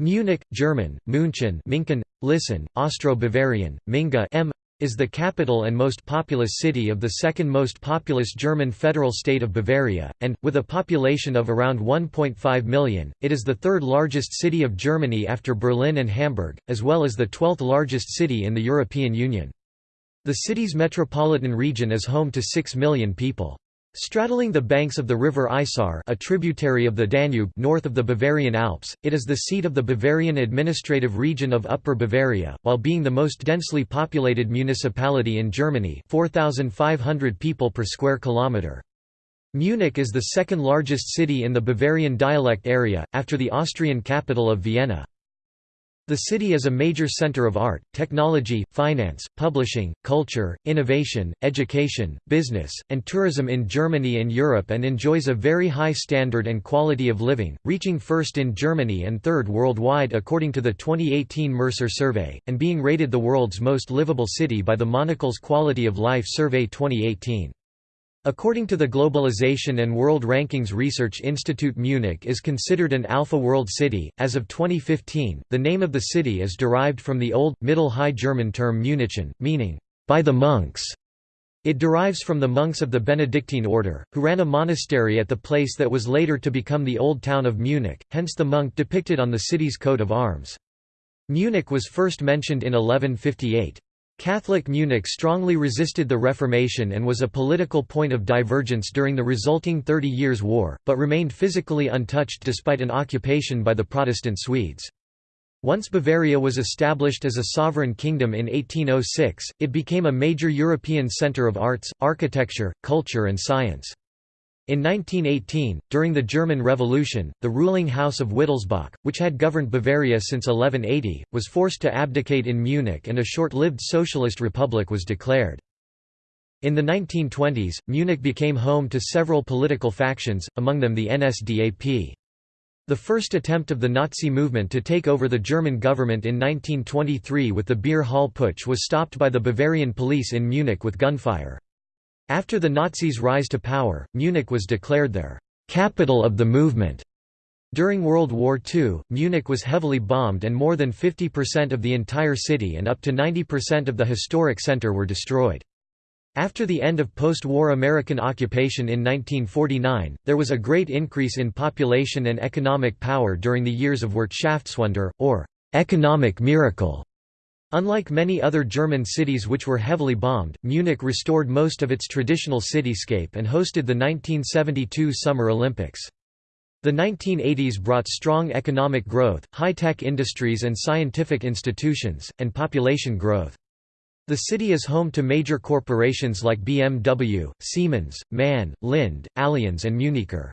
Munich, German, München Minken, listen, Austro-Bavarian, Minga m is the capital and most populous city of the second most populous German federal state of Bavaria, and, with a population of around 1.5 million, it is the third largest city of Germany after Berlin and Hamburg, as well as the twelfth largest city in the European Union. The city's metropolitan region is home to 6 million people. Straddling the banks of the river Isar a tributary of the Danube north of the Bavarian Alps, it is the seat of the Bavarian administrative region of Upper Bavaria, while being the most densely populated municipality in Germany 4,500 people per square kilometre. Munich is the second largest city in the Bavarian dialect area, after the Austrian capital of Vienna. The city is a major center of art, technology, finance, publishing, culture, innovation, education, business, and tourism in Germany and Europe and enjoys a very high standard and quality of living, reaching first in Germany and third worldwide according to the 2018 Mercer survey, and being rated the world's most livable city by the Monocle's Quality of Life Survey 2018. According to the Globalization and World Rankings Research Institute Munich is considered an Alpha World City. As of 2015, the name of the city is derived from the Old, Middle High German term Munichen, meaning, by the monks. It derives from the monks of the Benedictine order, who ran a monastery at the place that was later to become the Old Town of Munich, hence the monk depicted on the city's coat of arms. Munich was first mentioned in 1158. Catholic Munich strongly resisted the Reformation and was a political point of divergence during the resulting Thirty Years' War, but remained physically untouched despite an occupation by the Protestant Swedes. Once Bavaria was established as a sovereign kingdom in 1806, it became a major European centre of arts, architecture, culture and science. In 1918, during the German Revolution, the ruling House of Wittelsbach, which had governed Bavaria since 1180, was forced to abdicate in Munich and a short-lived socialist republic was declared. In the 1920s, Munich became home to several political factions, among them the NSDAP. The first attempt of the Nazi movement to take over the German government in 1923 with the Beer Hall Putsch was stopped by the Bavarian police in Munich with gunfire. After the Nazis' rise to power, Munich was declared their «capital of the movement». During World War II, Munich was heavily bombed and more than 50% of the entire city and up to 90% of the historic center were destroyed. After the end of post-war American occupation in 1949, there was a great increase in population and economic power during the years of Wirtschaftswunder, or «economic miracle». Unlike many other German cities which were heavily bombed, Munich restored most of its traditional cityscape and hosted the 1972 Summer Olympics. The 1980s brought strong economic growth, high-tech industries and scientific institutions, and population growth. The city is home to major corporations like BMW, Siemens, MAN, Linde, Allianz and Munich Re.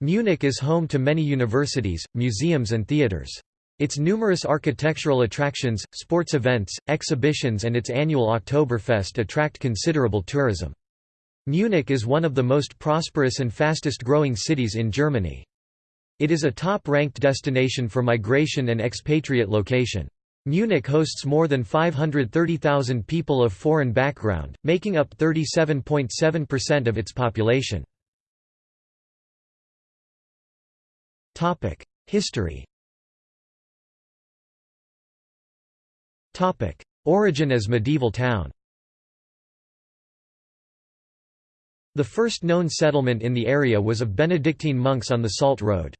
Munich is home to many universities, museums and theaters. Its numerous architectural attractions, sports events, exhibitions and its annual Oktoberfest attract considerable tourism. Munich is one of the most prosperous and fastest-growing cities in Germany. It is a top-ranked destination for migration and expatriate location. Munich hosts more than 530,000 people of foreign background, making up 37.7% of its population. History Origin as medieval town The first known settlement in the area was of Benedictine monks on the Salt Road.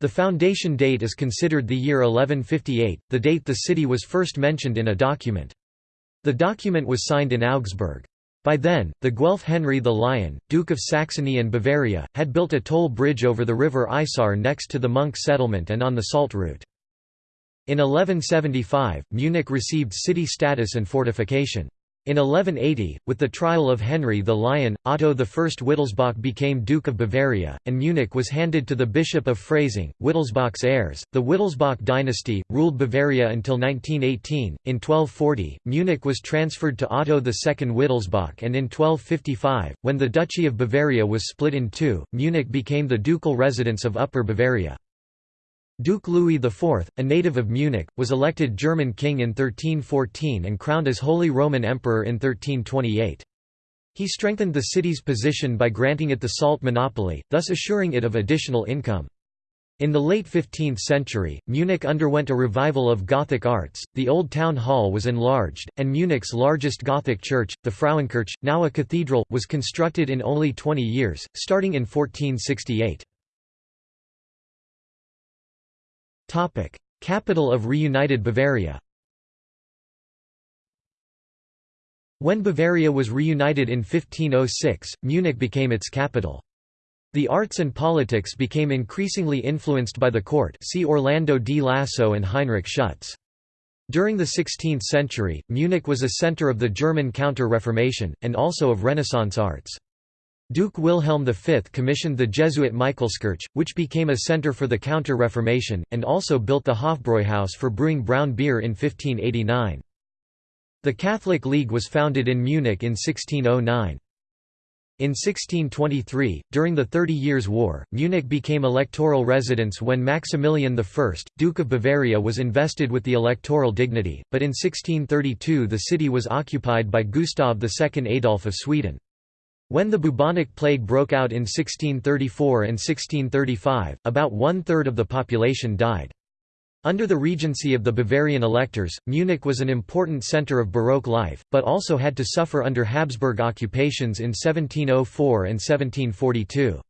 The foundation date is considered the year 1158, the date the city was first mentioned in a document. The document was signed in Augsburg. By then, the Guelph Henry the Lion, Duke of Saxony and Bavaria, had built a toll bridge over the river Isar next to the monk settlement and on the Salt route. In 1175, Munich received city status and fortification. In 1180, with the trial of Henry the Lion, Otto I Wittelsbach became Duke of Bavaria, and Munich was handed to the Bishop of Freising, Wittelsbach's heirs. The Wittelsbach dynasty ruled Bavaria until 1918. In 1240, Munich was transferred to Otto II Wittelsbach, and in 1255, when the Duchy of Bavaria was split in two, Munich became the ducal residence of Upper Bavaria. Duke Louis IV, a native of Munich, was elected German king in 1314 and crowned as Holy Roman Emperor in 1328. He strengthened the city's position by granting it the salt monopoly, thus assuring it of additional income. In the late 15th century, Munich underwent a revival of Gothic arts, the Old Town Hall was enlarged, and Munich's largest Gothic church, the Frauenkirche, now a cathedral, was constructed in only 20 years, starting in 1468. Capital of reunited Bavaria When Bavaria was reunited in 1506, Munich became its capital. The arts and politics became increasingly influenced by the court see Orlando di Lasso and Heinrich Schütz. During the 16th century, Munich was a centre of the German Counter-Reformation, and also of Renaissance arts. Duke Wilhelm V commissioned the Jesuit Michaelskirche, which became a centre for the Counter-Reformation, and also built the Hofbräuhaus for brewing brown beer in 1589. The Catholic League was founded in Munich in 1609. In 1623, during the Thirty Years' War, Munich became electoral residence when Maximilian I, Duke of Bavaria was invested with the electoral dignity, but in 1632 the city was occupied by Gustav II Adolf of Sweden. When the bubonic plague broke out in 1634 and 1635, about one-third of the population died. Under the regency of the Bavarian electors, Munich was an important centre of Baroque life, but also had to suffer under Habsburg occupations in 1704 and 1742.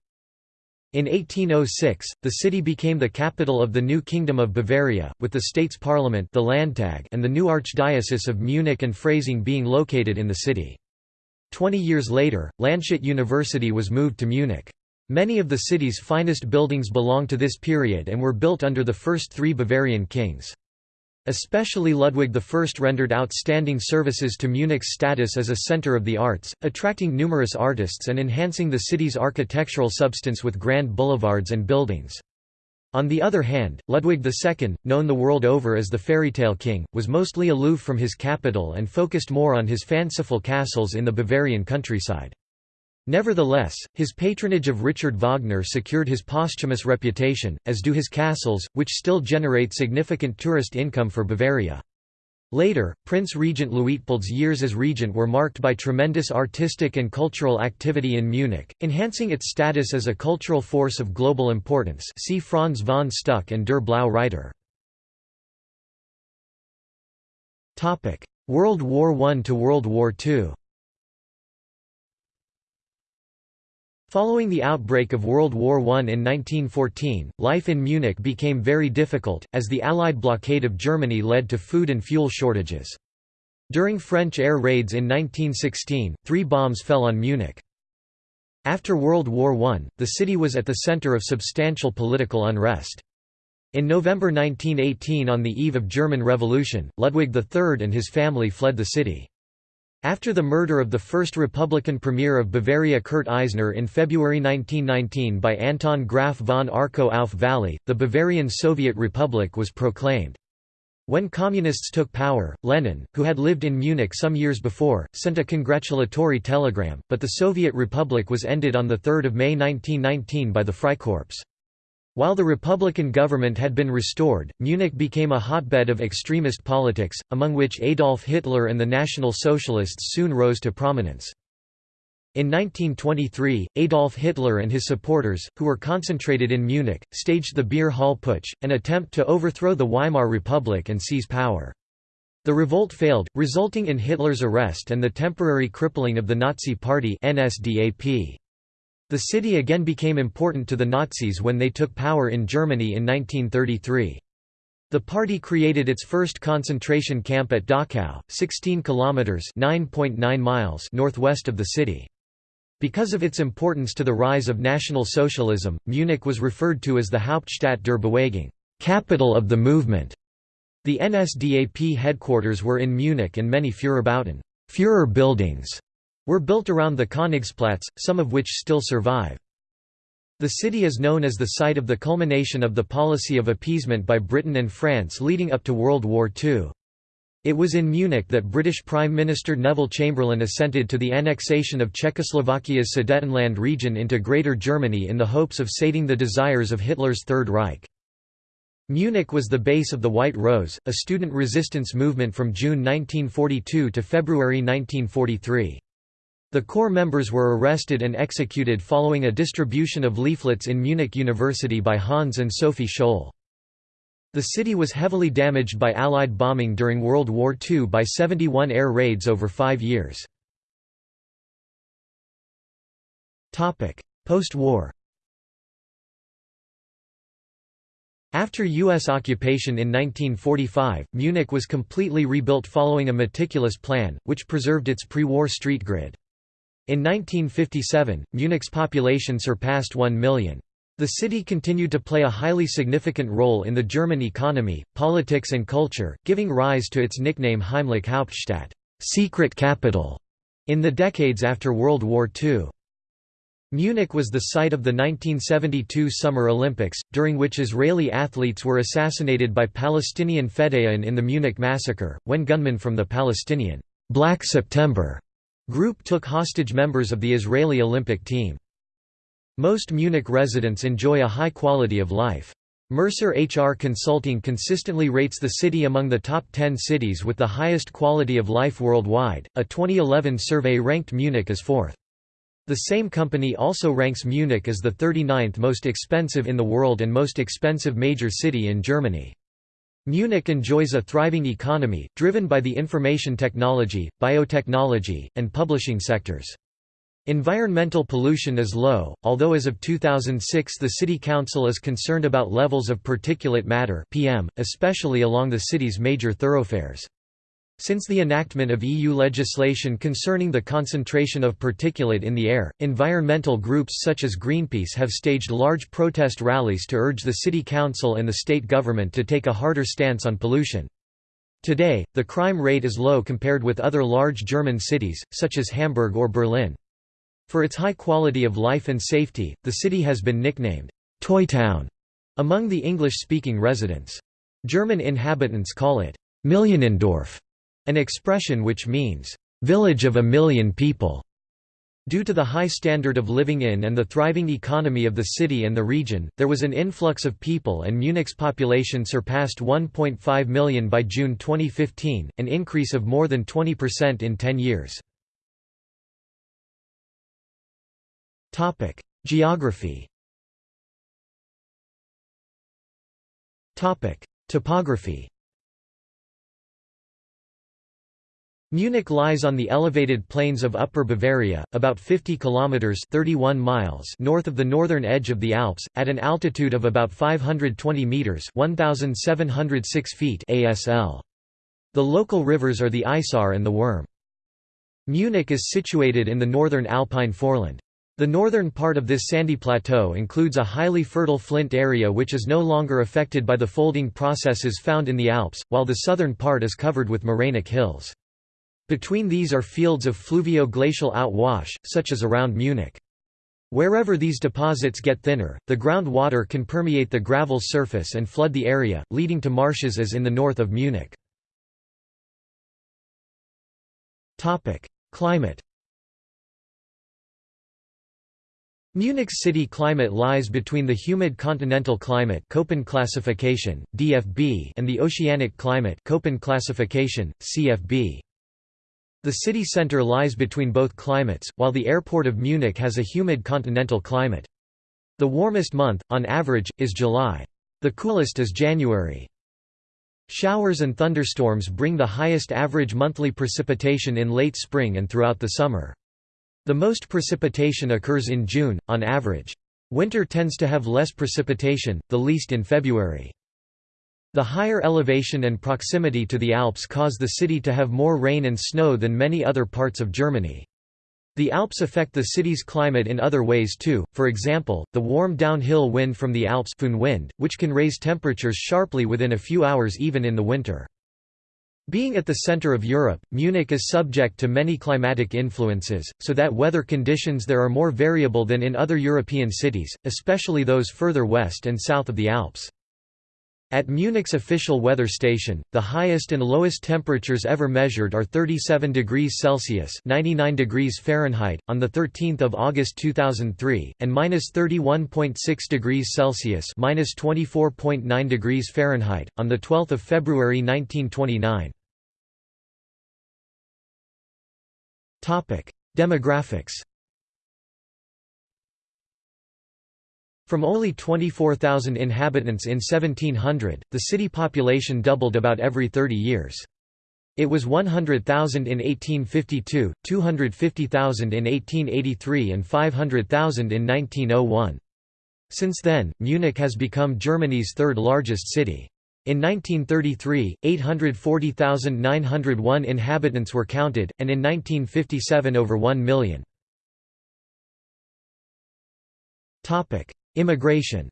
In 1806, the city became the capital of the new Kingdom of Bavaria, with the state's parliament the Landtag and the new archdiocese of Munich and Freising being located in the city. Twenty years later, Landshut University was moved to Munich. Many of the city's finest buildings belong to this period and were built under the first three Bavarian kings. Especially Ludwig I rendered outstanding services to Munich's status as a centre of the arts, attracting numerous artists and enhancing the city's architectural substance with grand boulevards and buildings. On the other hand, Ludwig II, known the world over as the fairytale king, was mostly aloof from his capital and focused more on his fanciful castles in the Bavarian countryside. Nevertheless, his patronage of Richard Wagner secured his posthumous reputation, as do his castles, which still generate significant tourist income for Bavaria. Later, Prince Regent Luitpold's years as regent were marked by tremendous artistic and cultural activity in Munich, enhancing its status as a cultural force of global importance see Franz von Stuck and Der Blaue Reiter. World War I to World War II Following the outbreak of World War I in 1914, life in Munich became very difficult, as the Allied blockade of Germany led to food and fuel shortages. During French air raids in 1916, three bombs fell on Munich. After World War I, the city was at the center of substantial political unrest. In November 1918 on the eve of German Revolution, Ludwig III and his family fled the city. After the murder of the first Republican Premier of Bavaria Kurt Eisner in February 1919 by Anton Graf von Arco auf Valley, the Bavarian Soviet Republic was proclaimed. When Communists took power, Lenin, who had lived in Munich some years before, sent a congratulatory telegram, but the Soviet Republic was ended on 3 May 1919 by the Freikorps. While the Republican government had been restored, Munich became a hotbed of extremist politics, among which Adolf Hitler and the National Socialists soon rose to prominence. In 1923, Adolf Hitler and his supporters, who were concentrated in Munich, staged the Beer Hall Putsch, an attempt to overthrow the Weimar Republic and seize power. The revolt failed, resulting in Hitler's arrest and the temporary crippling of the Nazi Party NSDAP. The city again became important to the Nazis when they took power in Germany in 1933. The party created its first concentration camp at Dachau, 16 kilometers (9.9 miles) northwest of the city. Because of its importance to the rise of National Socialism, Munich was referred to as the Hauptstadt der Bewegung, capital of the movement. The NSDAP headquarters were in Munich and many Führerbauten, Führer buildings were built around the Königsplatz, some of which still survive. The city is known as the site of the culmination of the policy of appeasement by Britain and France leading up to World War II. It was in Munich that British Prime Minister Neville Chamberlain assented to the annexation of Czechoslovakia's Sudetenland region into Greater Germany in the hopes of sating the desires of Hitler's Third Reich. Munich was the base of the White Rose, a student resistance movement from June 1942 to February 1943. The core members were arrested and executed following a distribution of leaflets in Munich University by Hans and Sophie Scholl. The city was heavily damaged by Allied bombing during World War II by 71 air raids over five years. Post-war After U.S. occupation in 1945, Munich was completely rebuilt following a meticulous plan, which preserved its pre-war street grid. In 1957, Munich's population surpassed 1 million. The city continued to play a highly significant role in the German economy, politics and culture, giving rise to its nickname Heimlich Hauptstadt secret capital", in the decades after World War II. Munich was the site of the 1972 Summer Olympics, during which Israeli athletes were assassinated by Palestinian Fedayeen in the Munich massacre, when gunmen from the Palestinian Black September group took hostage members of the Israeli Olympic team. Most Munich residents enjoy a high quality of life. Mercer HR Consulting consistently rates the city among the top 10 cities with the highest quality of life worldwide. A 2011 survey ranked Munich as fourth. The same company also ranks Munich as the 39th most expensive in the world and most expensive major city in Germany. Munich enjoys a thriving economy, driven by the information technology, biotechnology, and publishing sectors. Environmental pollution is low, although as of 2006 the City Council is concerned about levels of particulate matter PM, especially along the city's major thoroughfares. Since the enactment of EU legislation concerning the concentration of particulate in the air, environmental groups such as Greenpeace have staged large protest rallies to urge the City Council and the state government to take a harder stance on pollution. Today, the crime rate is low compared with other large German cities, such as Hamburg or Berlin. For its high quality of life and safety, the city has been nicknamed, Toy Town, among the English-speaking residents. German inhabitants call it, Millionendorf, an expression which means, village of a million people. Due to the high standard of living in and the thriving economy of the city and the region, there was an influx of people and Munich's population surpassed 1.5 million by June 2015, an increase of more than 20% in 10 years. Geography. Topography. Munich lies on the elevated plains of Upper Bavaria, about 50 kilometers (31 miles) north of the northern edge of the Alps, at an altitude of about 520 meters (1706 feet) ASL. The local rivers are the Isar and the Würm. Munich is situated in the northern Alpine foreland. The northern part of this sandy plateau includes a highly fertile flint area which is no longer affected by the folding processes found in the Alps, while the southern part is covered with morainic hills. Between these are fields of fluvio-glacial outwash, such as around Munich. Wherever these deposits get thinner, the groundwater can permeate the gravel surface and flood the area, leading to marshes as in the north of Munich. Climate Munich's city climate lies between the humid continental climate Köppen classification, DFB and the oceanic climate Köppen classification, CFB. The city centre lies between both climates, while the airport of Munich has a humid continental climate. The warmest month, on average, is July. The coolest is January. Showers and thunderstorms bring the highest average monthly precipitation in late spring and throughout the summer. The most precipitation occurs in June, on average. Winter tends to have less precipitation, the least in February. The higher elevation and proximity to the Alps cause the city to have more rain and snow than many other parts of Germany. The Alps affect the city's climate in other ways too, for example, the warm downhill wind from the Alps wind, which can raise temperatures sharply within a few hours even in the winter. Being at the center of Europe, Munich is subject to many climatic influences, so that weather conditions there are more variable than in other European cities, especially those further west and south of the Alps. At Munich's official weather station, the highest and lowest temperatures ever measured are 37 degrees Celsius (99 degrees Fahrenheit) on the 13th of August 2003 and -31.6 degrees Celsius (-24.9 degrees Fahrenheit) on the 12th of February 1929. Topic: Demographics From only 24,000 inhabitants in 1700, the city population doubled about every 30 years. It was 100,000 in 1852, 250,000 in 1883 and 500,000 in 1901. Since then, Munich has become Germany's third largest city. In 1933, 840,901 inhabitants were counted, and in 1957 over 1 million. Immigration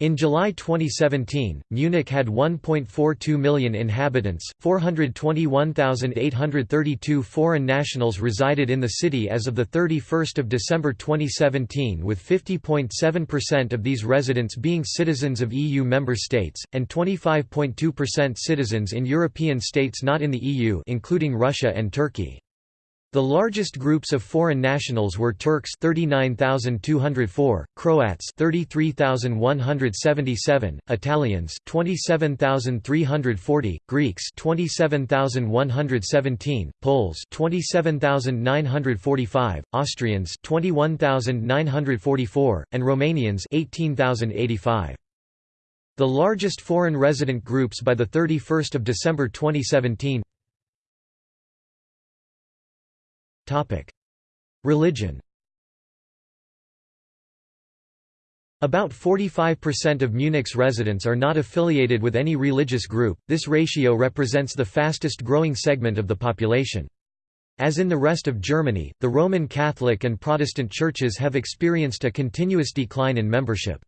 In July 2017, Munich had 1.42 million inhabitants, 421,832 foreign nationals resided in the city as of 31 December 2017 with 50.7% of these residents being citizens of EU member states, and 25.2% citizens in European states not in the EU including Russia and Turkey. The largest groups of foreign nationals were Turks 39,204, Croats 33,177, Italians 27,340, Greeks 27,117, Poles 27,945, Austrians 21,944, and Romanians 18,085. The largest foreign resident groups by the 31st of December 2017 Religion About 45% of Munich's residents are not affiliated with any religious group, this ratio represents the fastest growing segment of the population. As in the rest of Germany, the Roman Catholic and Protestant churches have experienced a continuous decline in membership.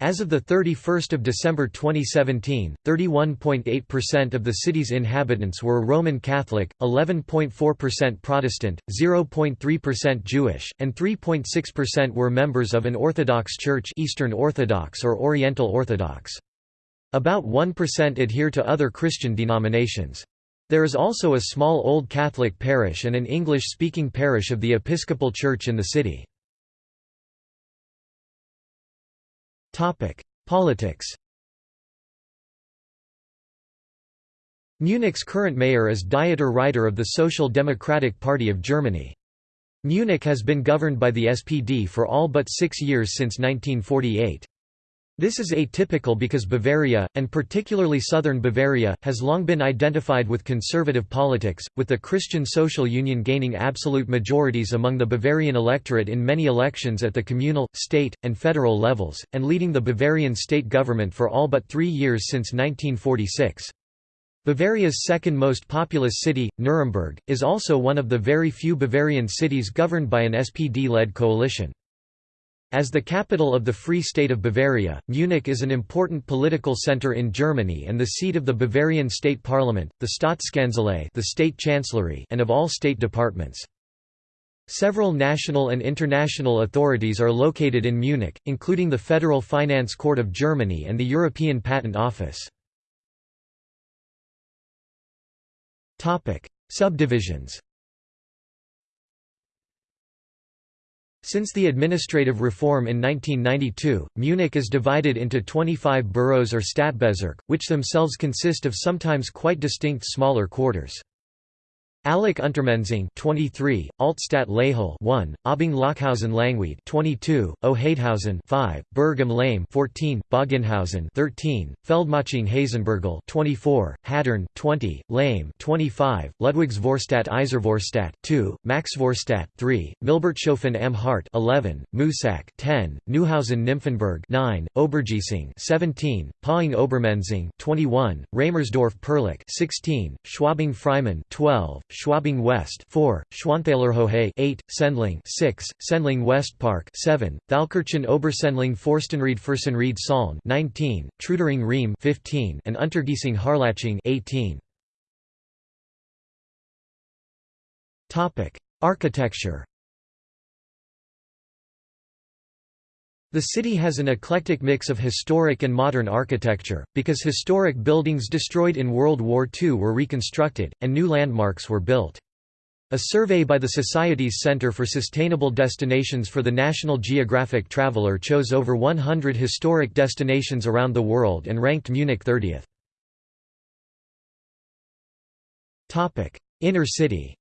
As of 31 December 2017, 31.8% of the city's inhabitants were Roman Catholic, 11.4% Protestant, 0.3% Jewish, and 3.6% were members of an Orthodox Church Eastern Orthodox or Oriental Orthodox. About 1% adhere to other Christian denominations. There is also a small Old Catholic parish and an English-speaking parish of the Episcopal Church in the city. Topic: Politics. Munich's current mayor is Dieter Reiter of the Social Democratic Party of Germany. Munich has been governed by the SPD for all but six years since 1948. This is atypical because Bavaria, and particularly southern Bavaria, has long been identified with conservative politics, with the Christian Social Union gaining absolute majorities among the Bavarian electorate in many elections at the communal, state, and federal levels, and leading the Bavarian state government for all but three years since 1946. Bavaria's second most populous city, Nuremberg, is also one of the very few Bavarian cities governed by an SPD-led coalition. As the capital of the Free State of Bavaria, Munich is an important political center in Germany and the seat of the Bavarian state parliament, the Staatskanzlei the state chancellery and of all state departments. Several national and international authorities are located in Munich, including the Federal Finance Court of Germany and the European Patent Office. Subdivisions Since the administrative reform in 1992, Munich is divided into 25 boroughs or Stadtbezirk, which themselves consist of sometimes quite distinct smaller quarters. Allach Untermenzing 23, Altstadt Lehel 1, Aubing Lochhausen Langwied 22, Ohaidhausen 5, Berg am Laim 14, Bogenhausen 13, Feldmoching Hasenbergel 24, Hadern 20, Laim 25, Ludwigsvorstadt Isarvorstadt 2, Maxvorstadt 3, Milbertshofen am Hart 11, Moosach 10, Neuhausen Nymphenburg 9, Obergiesing 17, Pasing Obermenzing 21, Ramersdorf Perlach 16, Schwabing Freimann 12, Schwabing West 4, Schwanthalerhöhe 8, Sendling 6, Sendling West Park 7, Thalkirchen Obersendling Forstenried Fürstenried Solln 19, Trudering Riem 15, and Untergiesing Harlaching 18. Topic: Architecture. The city has an eclectic mix of historic and modern architecture, because historic buildings destroyed in World War II were reconstructed, and new landmarks were built. A survey by the Society's Center for Sustainable Destinations for the National Geographic Traveler chose over 100 historic destinations around the world and ranked Munich 30th. Inner city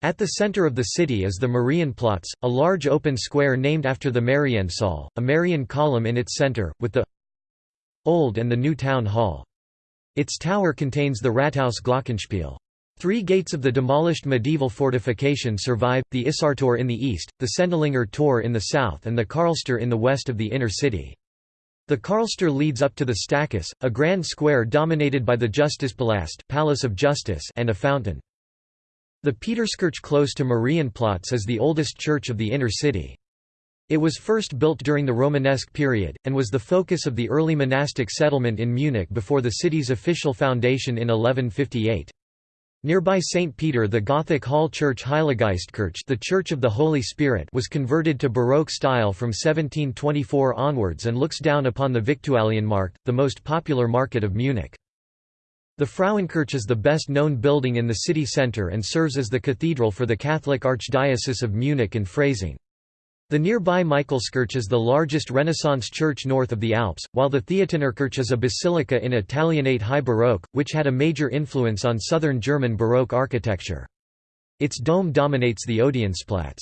At the center of the city is the Marienplatz, a large open square named after the Mariensäule, a Marian column in its center, with the Old and the New Town Hall. Its tower contains the Rathaus Glockenspiel. Three gates of the demolished medieval fortification survive, the Isartor in the east, the Sendlinger Tor in the south and the Karlstor in the west of the inner city. The Karlstor leads up to the Stachus, a grand square dominated by the Justizpalast Palace of Justice and a fountain. The Peterskirche close to Marienplatz is the oldest church of the inner city. It was first built during the Romanesque period, and was the focus of the early monastic settlement in Munich before the city's official foundation in 1158. Nearby St. Peter the Gothic Hall Church Heiliggeistkirche the Church of the Holy Spirit was converted to Baroque style from 1724 onwards and looks down upon the Viktualienmarkt, the most popular market of Munich. The Frauenkirche is the best-known building in the city centre and serves as the cathedral for the Catholic Archdiocese of Munich and Freising. The nearby Michaelskirche is the largest Renaissance church north of the Alps, while the Theatinerkirche is a basilica in Italianate High Baroque, which had a major influence on southern German Baroque architecture. Its dome dominates the Odeonsplatz.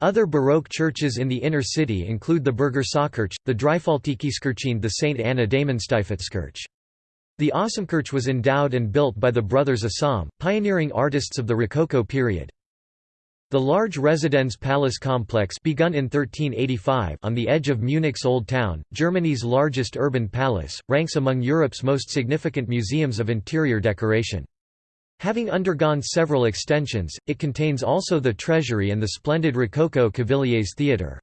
Other Baroque churches in the inner city include the Bürgersaalkirche, the Dreifaltigkeitskirche the St. Anna Damenstiftskirche. The Asamkirche was endowed and built by the brothers Asam, pioneering artists of the Rococo period. The large Residenz Palace complex begun in 1385 on the edge of Munich's Old Town, Germany's largest urban palace, ranks among Europe's most significant museums of interior decoration. Having undergone several extensions, it contains also the Treasury and the splendid Rococo Cavaliers Theatre.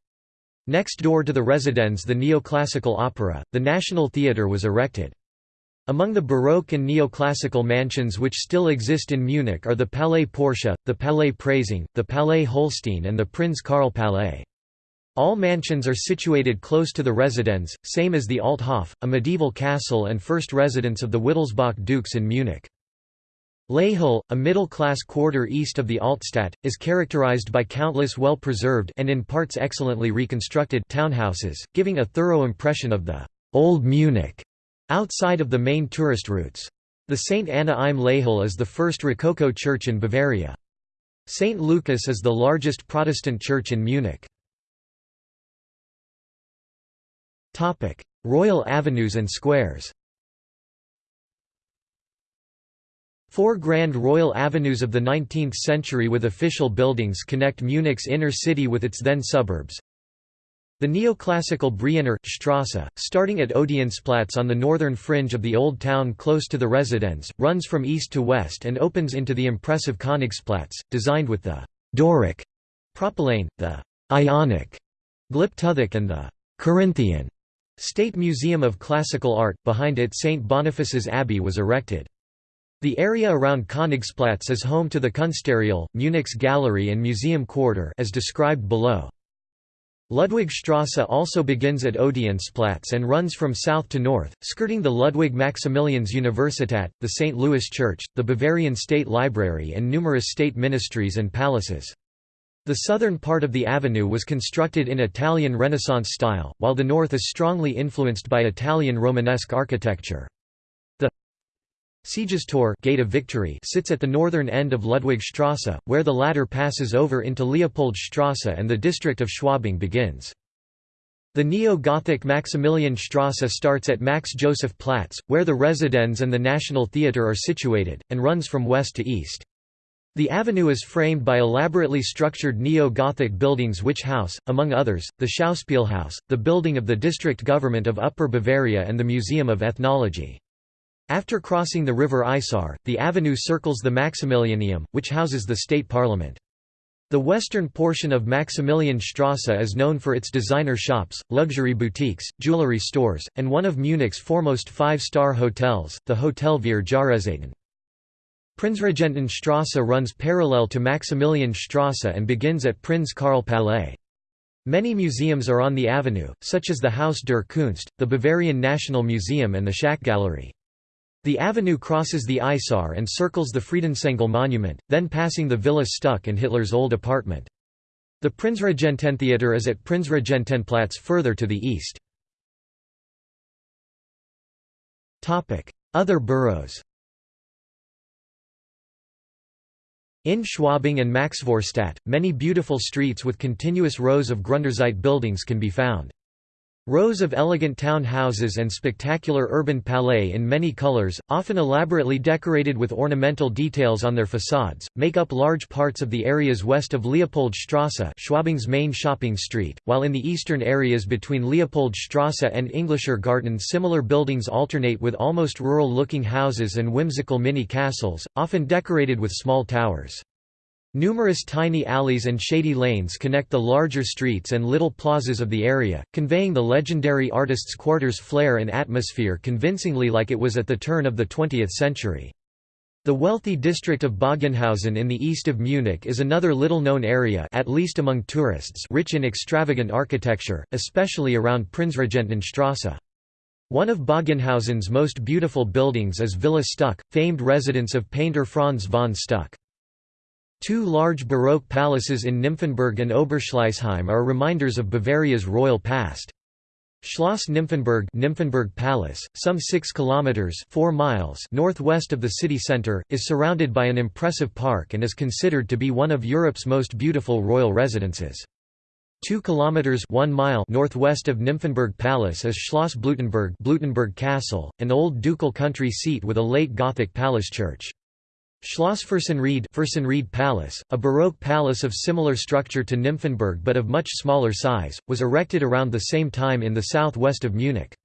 Next door to the Residenz the neoclassical opera, the National Theatre was erected. Among the Baroque and neoclassical mansions which still exist in Munich are the Palais Porcia, the Palais Preysing, the Palais Holstein and the Prinz Karl Palais. All mansions are situated close to the Residenz, same as the Althof, a medieval castle and first residence of the Wittelsbach dukes in Munich. Lehel, a middle-class quarter east of the Altstadt, is characterized by countless well-preserved and in parts excellently reconstructed townhouses, giving a thorough impression of the «Old Munich» Outside of the main tourist routes. The St. Anna im Lehel is the first Rococo church in Bavaria. St. Lukas is the largest Protestant church in Munich. Royal avenues and squares Four grand royal avenues of the 19th century with official buildings connect Munich's inner city with its then suburbs. The neoclassical Brienner Strasse, starting at Odeonsplatz on the northern fringe of the Old Town close to the residence, runs from east to west and opens into the impressive Königsplatz, designed with the Doric propylaen, the Ionic Glyptothek and the Corinthian State Museum of Classical Art. Behind it St. Boniface's Abbey was erected. The area around Königsplatz is home to the Kunstareal, Munich's gallery and museum quarter as described below. Ludwigstrasse also begins at Odeonsplatz and runs from south to north, skirting the Ludwig Maximilians Universität, the St. Louis Church, the Bavarian State Library and numerous state ministries and palaces. The southern part of the avenue was constructed in Italian Renaissance style, while the north is strongly influenced by Italian Romanesque architecture. Siegestor Gate of Victory sits at the northern end of Ludwigstrasse, where the latter passes over into Leopoldstrasse and the district of Schwabing begins. The neo-Gothic Maximilianstrasse starts at Max Joseph Platz, where the Residenz and the National Theatre are situated, and runs from west to east. The avenue is framed by elaborately structured neo-Gothic buildings which house, among others, the Schauspielhaus, the building of the district government of Upper Bavaria and the Museum of Ethnology. After crossing the river Isar, the avenue circles the Maximilianeum, which houses the state parliament. The western portion of Maximilianstrasse is known for its designer shops, luxury boutiques, jewelry stores, and one of Munich's foremost five-star hotels, the Hotel Vier Jahreszeiten. Prinzregentenstrasse runs parallel to Maximilianstrasse and begins at Prinz Karl Palais. Many museums are on the avenue, such as the Haus der Kunst, the Bavarian National Museum and the Schackgalerie. The avenue crosses the Isar and circles the Friedensengel monument, then passing the Villa Stuck and Hitler's old apartment. The Prinzregententheater is at Prinzregentenplatz further to the east. Other boroughs In Schwabing and Maxvorstadt, many beautiful streets with continuous rows of Grunderzeit buildings can be found. Rows of elegant town houses and spectacular urban palais in many colors, often elaborately decorated with ornamental details on their facades, make up large parts of the areas west of Leopoldstrasse Schwabing's main shopping street, while in the eastern areas between Leopoldstrasse and Englischer Garten similar buildings alternate with almost rural-looking houses and whimsical mini-castles, often decorated with small towers. Numerous tiny alleys and shady lanes connect the larger streets and little plazas of the area, conveying the legendary artist's quarters flair and atmosphere convincingly like it was at the turn of the 20th century. The wealthy district of Bogenhausen in the east of Munich is another little-known area at least among tourists rich in extravagant architecture, especially around Prinzregentenstrasse. One of Bogenhausen's most beautiful buildings is Villa Stuck, famed residence of painter Franz von Stuck. Two large Baroque palaces in Nymphenburg and Oberschleißheim are reminders of Bavaria's royal past. Schloss Nymphenburg, Nymphenburg Palace, some 6 kilometers 4 miles northwest of the city center, is surrounded by an impressive park and is considered to be one of Europe's most beautiful royal residences. 2 kilometers 1 mile northwest of Nymphenburg Palace is Schloss Blutenburg, Blutenburg Castle, an old ducal country seat with a late Gothic palace church. Schloss Fürstenried Palace, a Baroque palace of similar structure to Nymphenburg but of much smaller size, was erected around the same time in the southwest of Munich.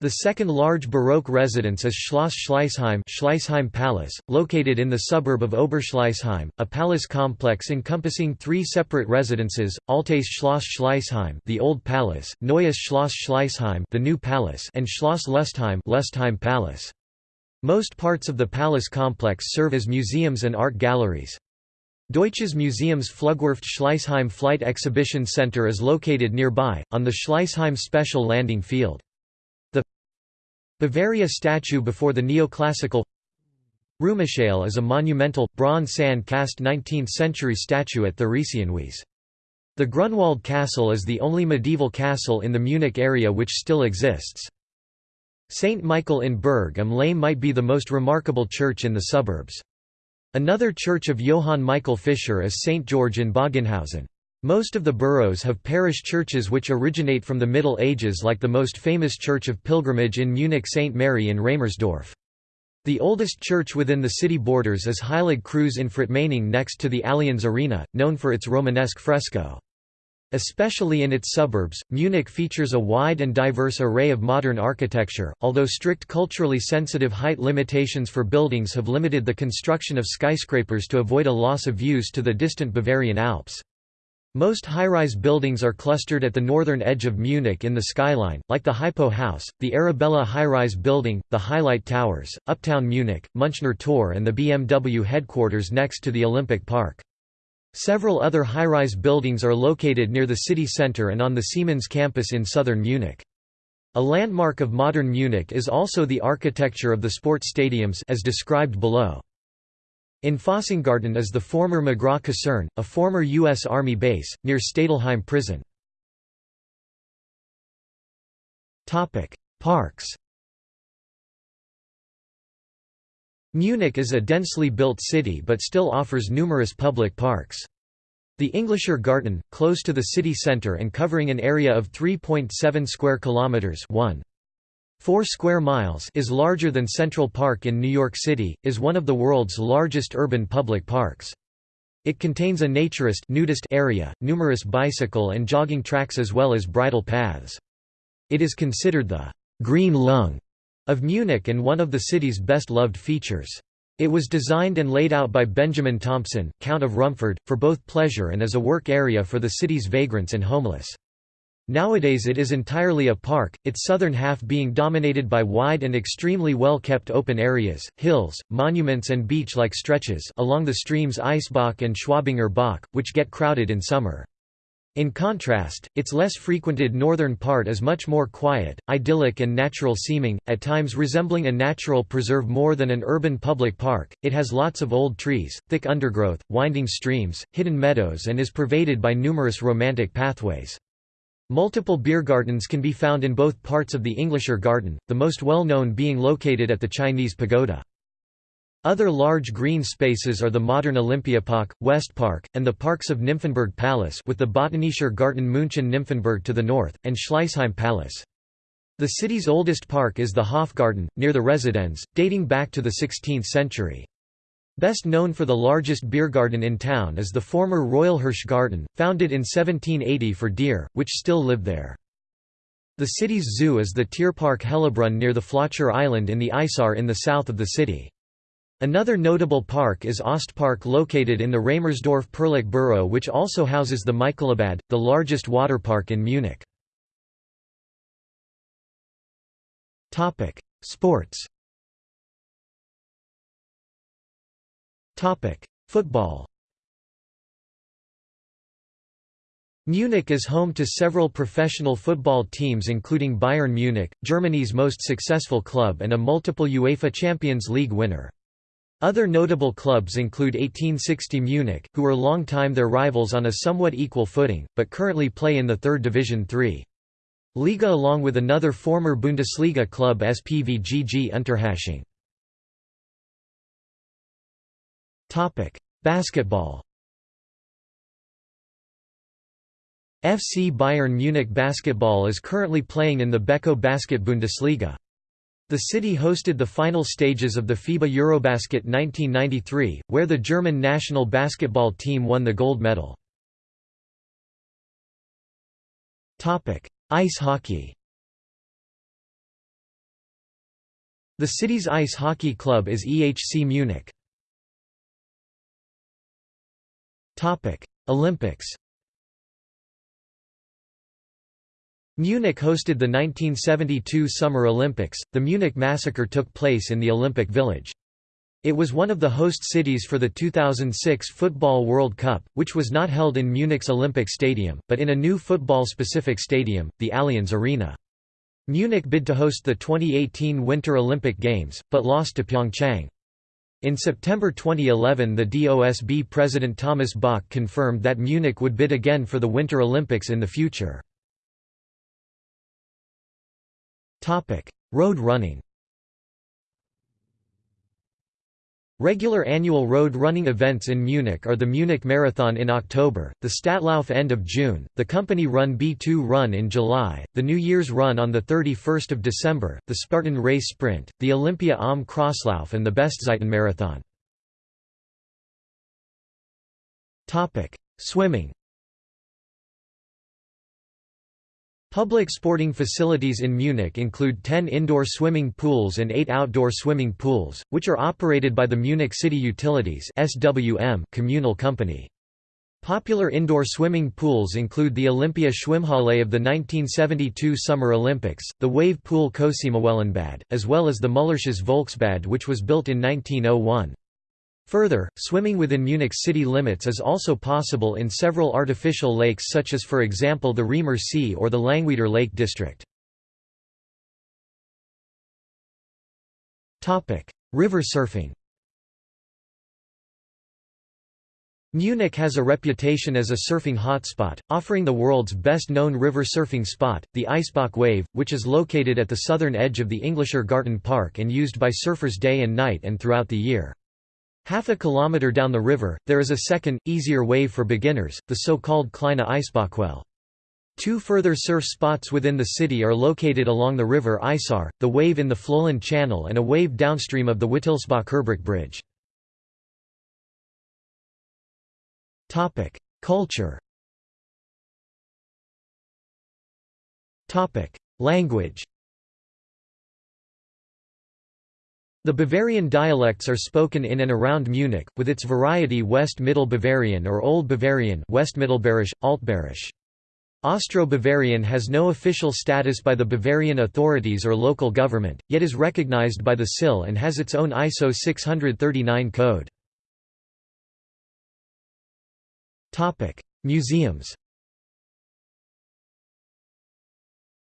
The second large Baroque residence is Schloss Schleißheim, Schleißheim Palace, located in the suburb of Oberschleißheim, a palace complex encompassing three separate residences: Altes Schloss Schleißheim, the Old Palace; Neues Schloss Schleißheim, the New Palace; and Schloss Lustheim, Lustheim Palace. Most parts of the palace complex serve as museums and art galleries. Deutsches Museums Flugwerft Schleißheim Flight Exhibition Center is located nearby, on the Schleißheim Special Landing Field. The Bavaria statue before the neoclassical Ruhmeshalle is a monumental, bronze sand-cast 19th-century statue at Theresienwiese. The Grunwald Castle is the only medieval castle in the Munich area which still exists. St. Michael in Berg am Laim might be the most remarkable church in the suburbs. Another church of Johann Michael Fischer is St. George in Bogenhausen. Most of the boroughs have parish churches which originate from the Middle Ages like the most famous church of pilgrimage in Munich St. Mary in Ramersdorf. The oldest church within the city borders is Heilig Kreuz in Fröttmaning next to the Allianz Arena, known for its Romanesque fresco. Especially in its suburbs, Munich features a wide and diverse array of modern architecture, although strict culturally sensitive height limitations for buildings have limited the construction of skyscrapers to avoid a loss of views to the distant Bavarian Alps. Most high-rise buildings are clustered at the northern edge of Munich in the skyline, like the Hypo House, the Arabella high-rise building, the Highlight Towers, Uptown Munich, Münchner Tor and the BMW headquarters next to the Olympic Park. Several other high-rise buildings are located near the city centre and on the Siemens campus in southern Munich. A landmark of modern Munich is also the architecture of the sports stadiums as described below. In Fasangarten is the former McGraw Kaserne, a former U.S. Army base, near Stadelheim Prison. Parks Munich is a densely built city but still offers numerous public parks. The Englischer Garten, close to the city centre and covering an area of 3.7 square kilometers, 1.4 square miles, is larger than Central Park in New York City, is one of the world's largest urban public parks. It contains a naturist nudist area, numerous bicycle and jogging tracks as well as bridle paths. It is considered the green lung of Munich and one of the city's best-loved features. It was designed and laid out by Benjamin Thompson, Count of Rumford, for both pleasure and as a work area for the city's vagrants and homeless. Nowadays it is entirely a park, its southern half being dominated by wide and extremely well kept open areas, hills, monuments and beach-like stretches along the streams Eisbach and Schwabinger Bach, which get crowded in summer. In contrast, its less frequented northern part is much more quiet, idyllic and natural seeming, at times resembling a natural preserve more than an urban public park. It has lots of old trees, thick undergrowth, winding streams, hidden meadows and is pervaded by numerous romantic pathways. Multiple beer gardens can be found in both parts of the Englisher Garden, the most well known being located at the Chinese Pagoda. Other large green spaces are the modern Olympiapark, Westpark, and the parks of Nymphenburg Palace with the Botanischer Garten München Nymphenburg to the north, and Schleißheim Palace. The city's oldest park is the Hofgarten, near the Residenz, dating back to the 16th century. Best known for the largest beer garden in town is the former Royal Hirsch Garden, founded in 1780 for deer, which still live there. The city's zoo is the Tierpark Hellabrunn near the Flaucher Island in the Isar in the south of the city. Another notable park is Ostpark located in the Ramersdorf-Perlach borough which also houses the Michaelibad, the largest water park in Munich. Sports Football Munich is home to several professional football teams including Bayern Munich, Germany's most successful club and a multiple UEFA Champions League winner. Other notable clubs include 1860 Munich, who were long time their rivals on a somewhat equal footing, but currently play in the third division 3. Liga along with another former Bundesliga club SPVGG Unterhaching. Basketball FC Bayern Munich Basketball is currently playing in the Beko Basket Bundesliga. The city hosted the final stages of the FIBA Eurobasket 1993, where the German national basketball team won the gold medal. Ice hockey The city's ice hockey club is EHC Munich. Olympics Munich hosted the 1972 Summer Olympics. The Munich massacre took place in the Olympic Village. It was one of the host cities for the 2006 Football World Cup, which was not held in Munich's Olympic Stadium, but in a new football-specific stadium, the Allianz Arena. Munich bid to host the 2018 Winter Olympic Games, but lost to Pyeongchang. In September 2011 the DOSB president Thomas Bach confirmed that Munich would bid again for the Winter Olympics in the future. Road running Regular annual road running events in Munich are the Munich Marathon in October, the Stadtlauf end of June, the company-run B2 Run in July, the New Year's Run on 31 December, the Spartan Race Sprint, the Olympia am Crosslauf and the Bestzeiten Marathon. Swimming Public sporting facilities in Munich include 10 indoor swimming pools and 8 outdoor swimming pools, which are operated by the Munich City Utilities SWM communal company. Popular indoor swimming pools include the Olympia Schwimmhalle of the 1972 Summer Olympics, the wave pool Cosimawellenbad, as well as the Müllersches Volksbad which was built in 1901. Further, swimming within Munich's city limits is also possible in several artificial lakes such as for example the Riemer See or the Langwieder Lake District. River surfing Munich has a reputation as a surfing hotspot, offering the world's best-known river surfing spot, the Eisbach Wave, which is located at the southern edge of the Englischer Garten Park and used by surfers day and night and throughout the year. Half a kilometer down the river, there is a second, easier wave for beginners, the so-called Kleine Eisbachwelle. Two further surf spots within the city are located along the river Isar, the wave in the Floßlände Channel and a wave downstream of the Wittelsbacherbrücke Bridge. Culture Language The Bavarian dialects are spoken in and around Munich, with its variety West Middle Bavarian or Old Bavarian Westmittelbairisch, Altbairisch. Austro-Bavarian has no official status by the Bavarian authorities or local government, yet is recognized by the SIL and has its own ISO 639 code. Museums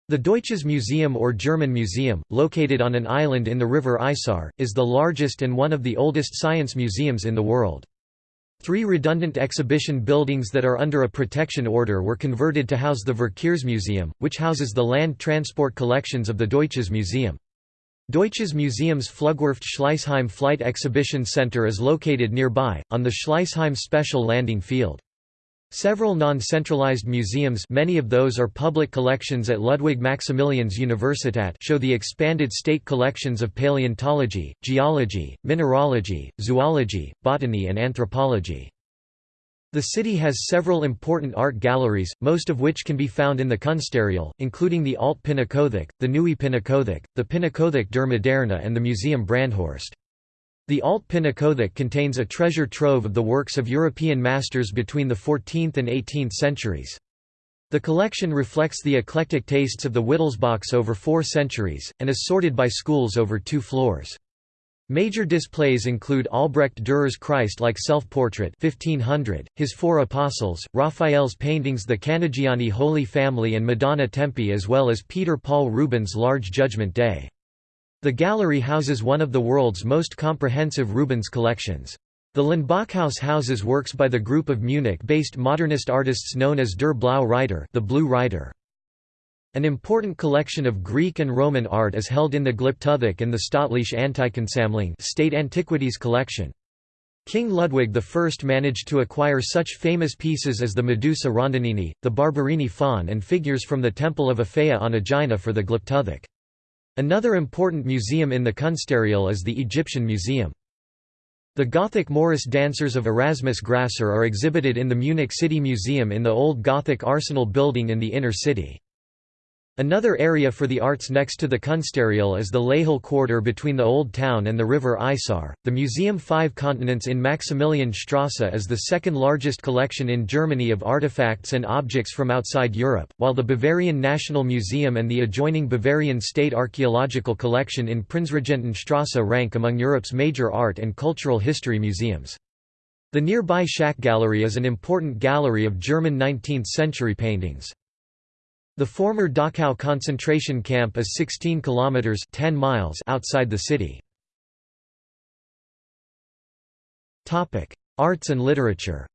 The Deutsches Museum or German Museum, located on an island in the river Isar, is the largest and one of the oldest science museums in the world. Three redundant exhibition buildings that are under a protection order were converted to house the Verkehrsmuseum, which houses the land transport collections of the Deutsches Museum. Deutsches Museums Flugwerft Schleißheim Flight Exhibition Center is located nearby, on the Schleißheim Special Landing Field. Several non-centralized museums many of those are public collections at Ludwig Maximilians Universität show the expanded state collections of paleontology, geology, mineralogy, zoology, botany and anthropology. The city has several important art galleries, most of which can be found in the Kunstareal, including the Alt Pinakothek, the Neue Pinakothek, the Pinakothek der Moderne and the Museum Brandhorst. The Alt Pinakothek contains a treasure trove of the works of European masters between the 14th and 18th centuries. The collection reflects the eclectic tastes of the Wittelsbachs over four centuries, and is sorted by schools over two floors. Major displays include Albrecht Dürer's Christ-like self-portrait 1500, his Four Apostles, Raphael's paintings The Canigiani Holy Family and Madonna Tempi as well as Peter Paul Rubens' Large Judgment Day. The gallery houses one of the world's most comprehensive Rubens collections. The Lenbachhaus houses works by the group of Munich-based modernist artists known as Der Blaue Reiter, the Blue Rider. An important collection of Greek and Roman art is held in the Glyptothek and the Staatliche Antikensammlung State Antiquities Collection. King Ludwig I managed to acquire such famous pieces as the Medusa Rondinini, the Barberini faun and figures from the Temple of Aphaea on Aegina for the Glyptothek. Another important museum in the Kunstareal is the Egyptian Museum. The Gothic Morris dancers of Erasmus Grasser are exhibited in the Munich City Museum in the Old Gothic Arsenal building in the inner city. Another area for the arts next to the Kunstareal is the Lehel quarter between the Old Town and the River Isar. The Museum Five Continents in Maximilianstrasse is the second largest collection in Germany of artifacts and objects from outside Europe, while the Bavarian National Museum and the adjoining Bavarian State Archaeological Collection in Prinzregentenstrasse rank among Europe's major art and cultural history museums. The nearby Schack Gallery is an important gallery of German 19th-century paintings. The former Dachau concentration camp is 16 kilometers 10 miles outside the city. Topic: Arts and literature.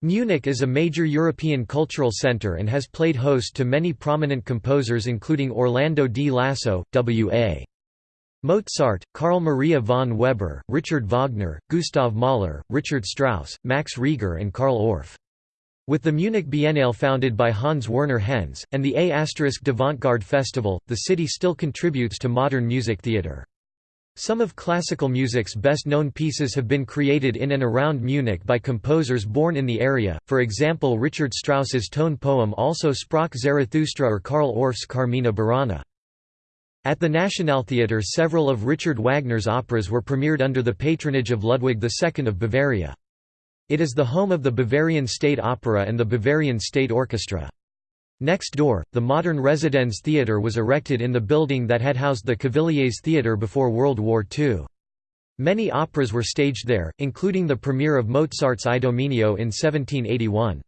Munich is a major European cultural center and has played host to many prominent composers including Orlando di Lasso, W.A. Mozart, Carl Maria von Weber, Richard Wagner, Gustav Mahler, Richard Strauss, Max Reger and Carl Orff. With the Munich Biennale founded by Hans Werner Henze, and the A** d'Avantgarde Festival, the city still contributes to modern music theatre. Some of classical music's best-known pieces have been created in and around Munich by composers born in the area, for example Richard Strauss's tone poem Also sprach Zarathustra or Carl Orff's Carmina Burana. At the Nationaltheater several of Richard Wagner's operas were premiered under the patronage of Ludwig II of Bavaria. It is the home of the Bavarian State Opera and the Bavarian State Orchestra. Next door, the modern Residenz Theatre was erected in the building that had housed the Cuvilliés Theatre before World War II. Many operas were staged there, including the premiere of Mozart's Idomeneo in 1781.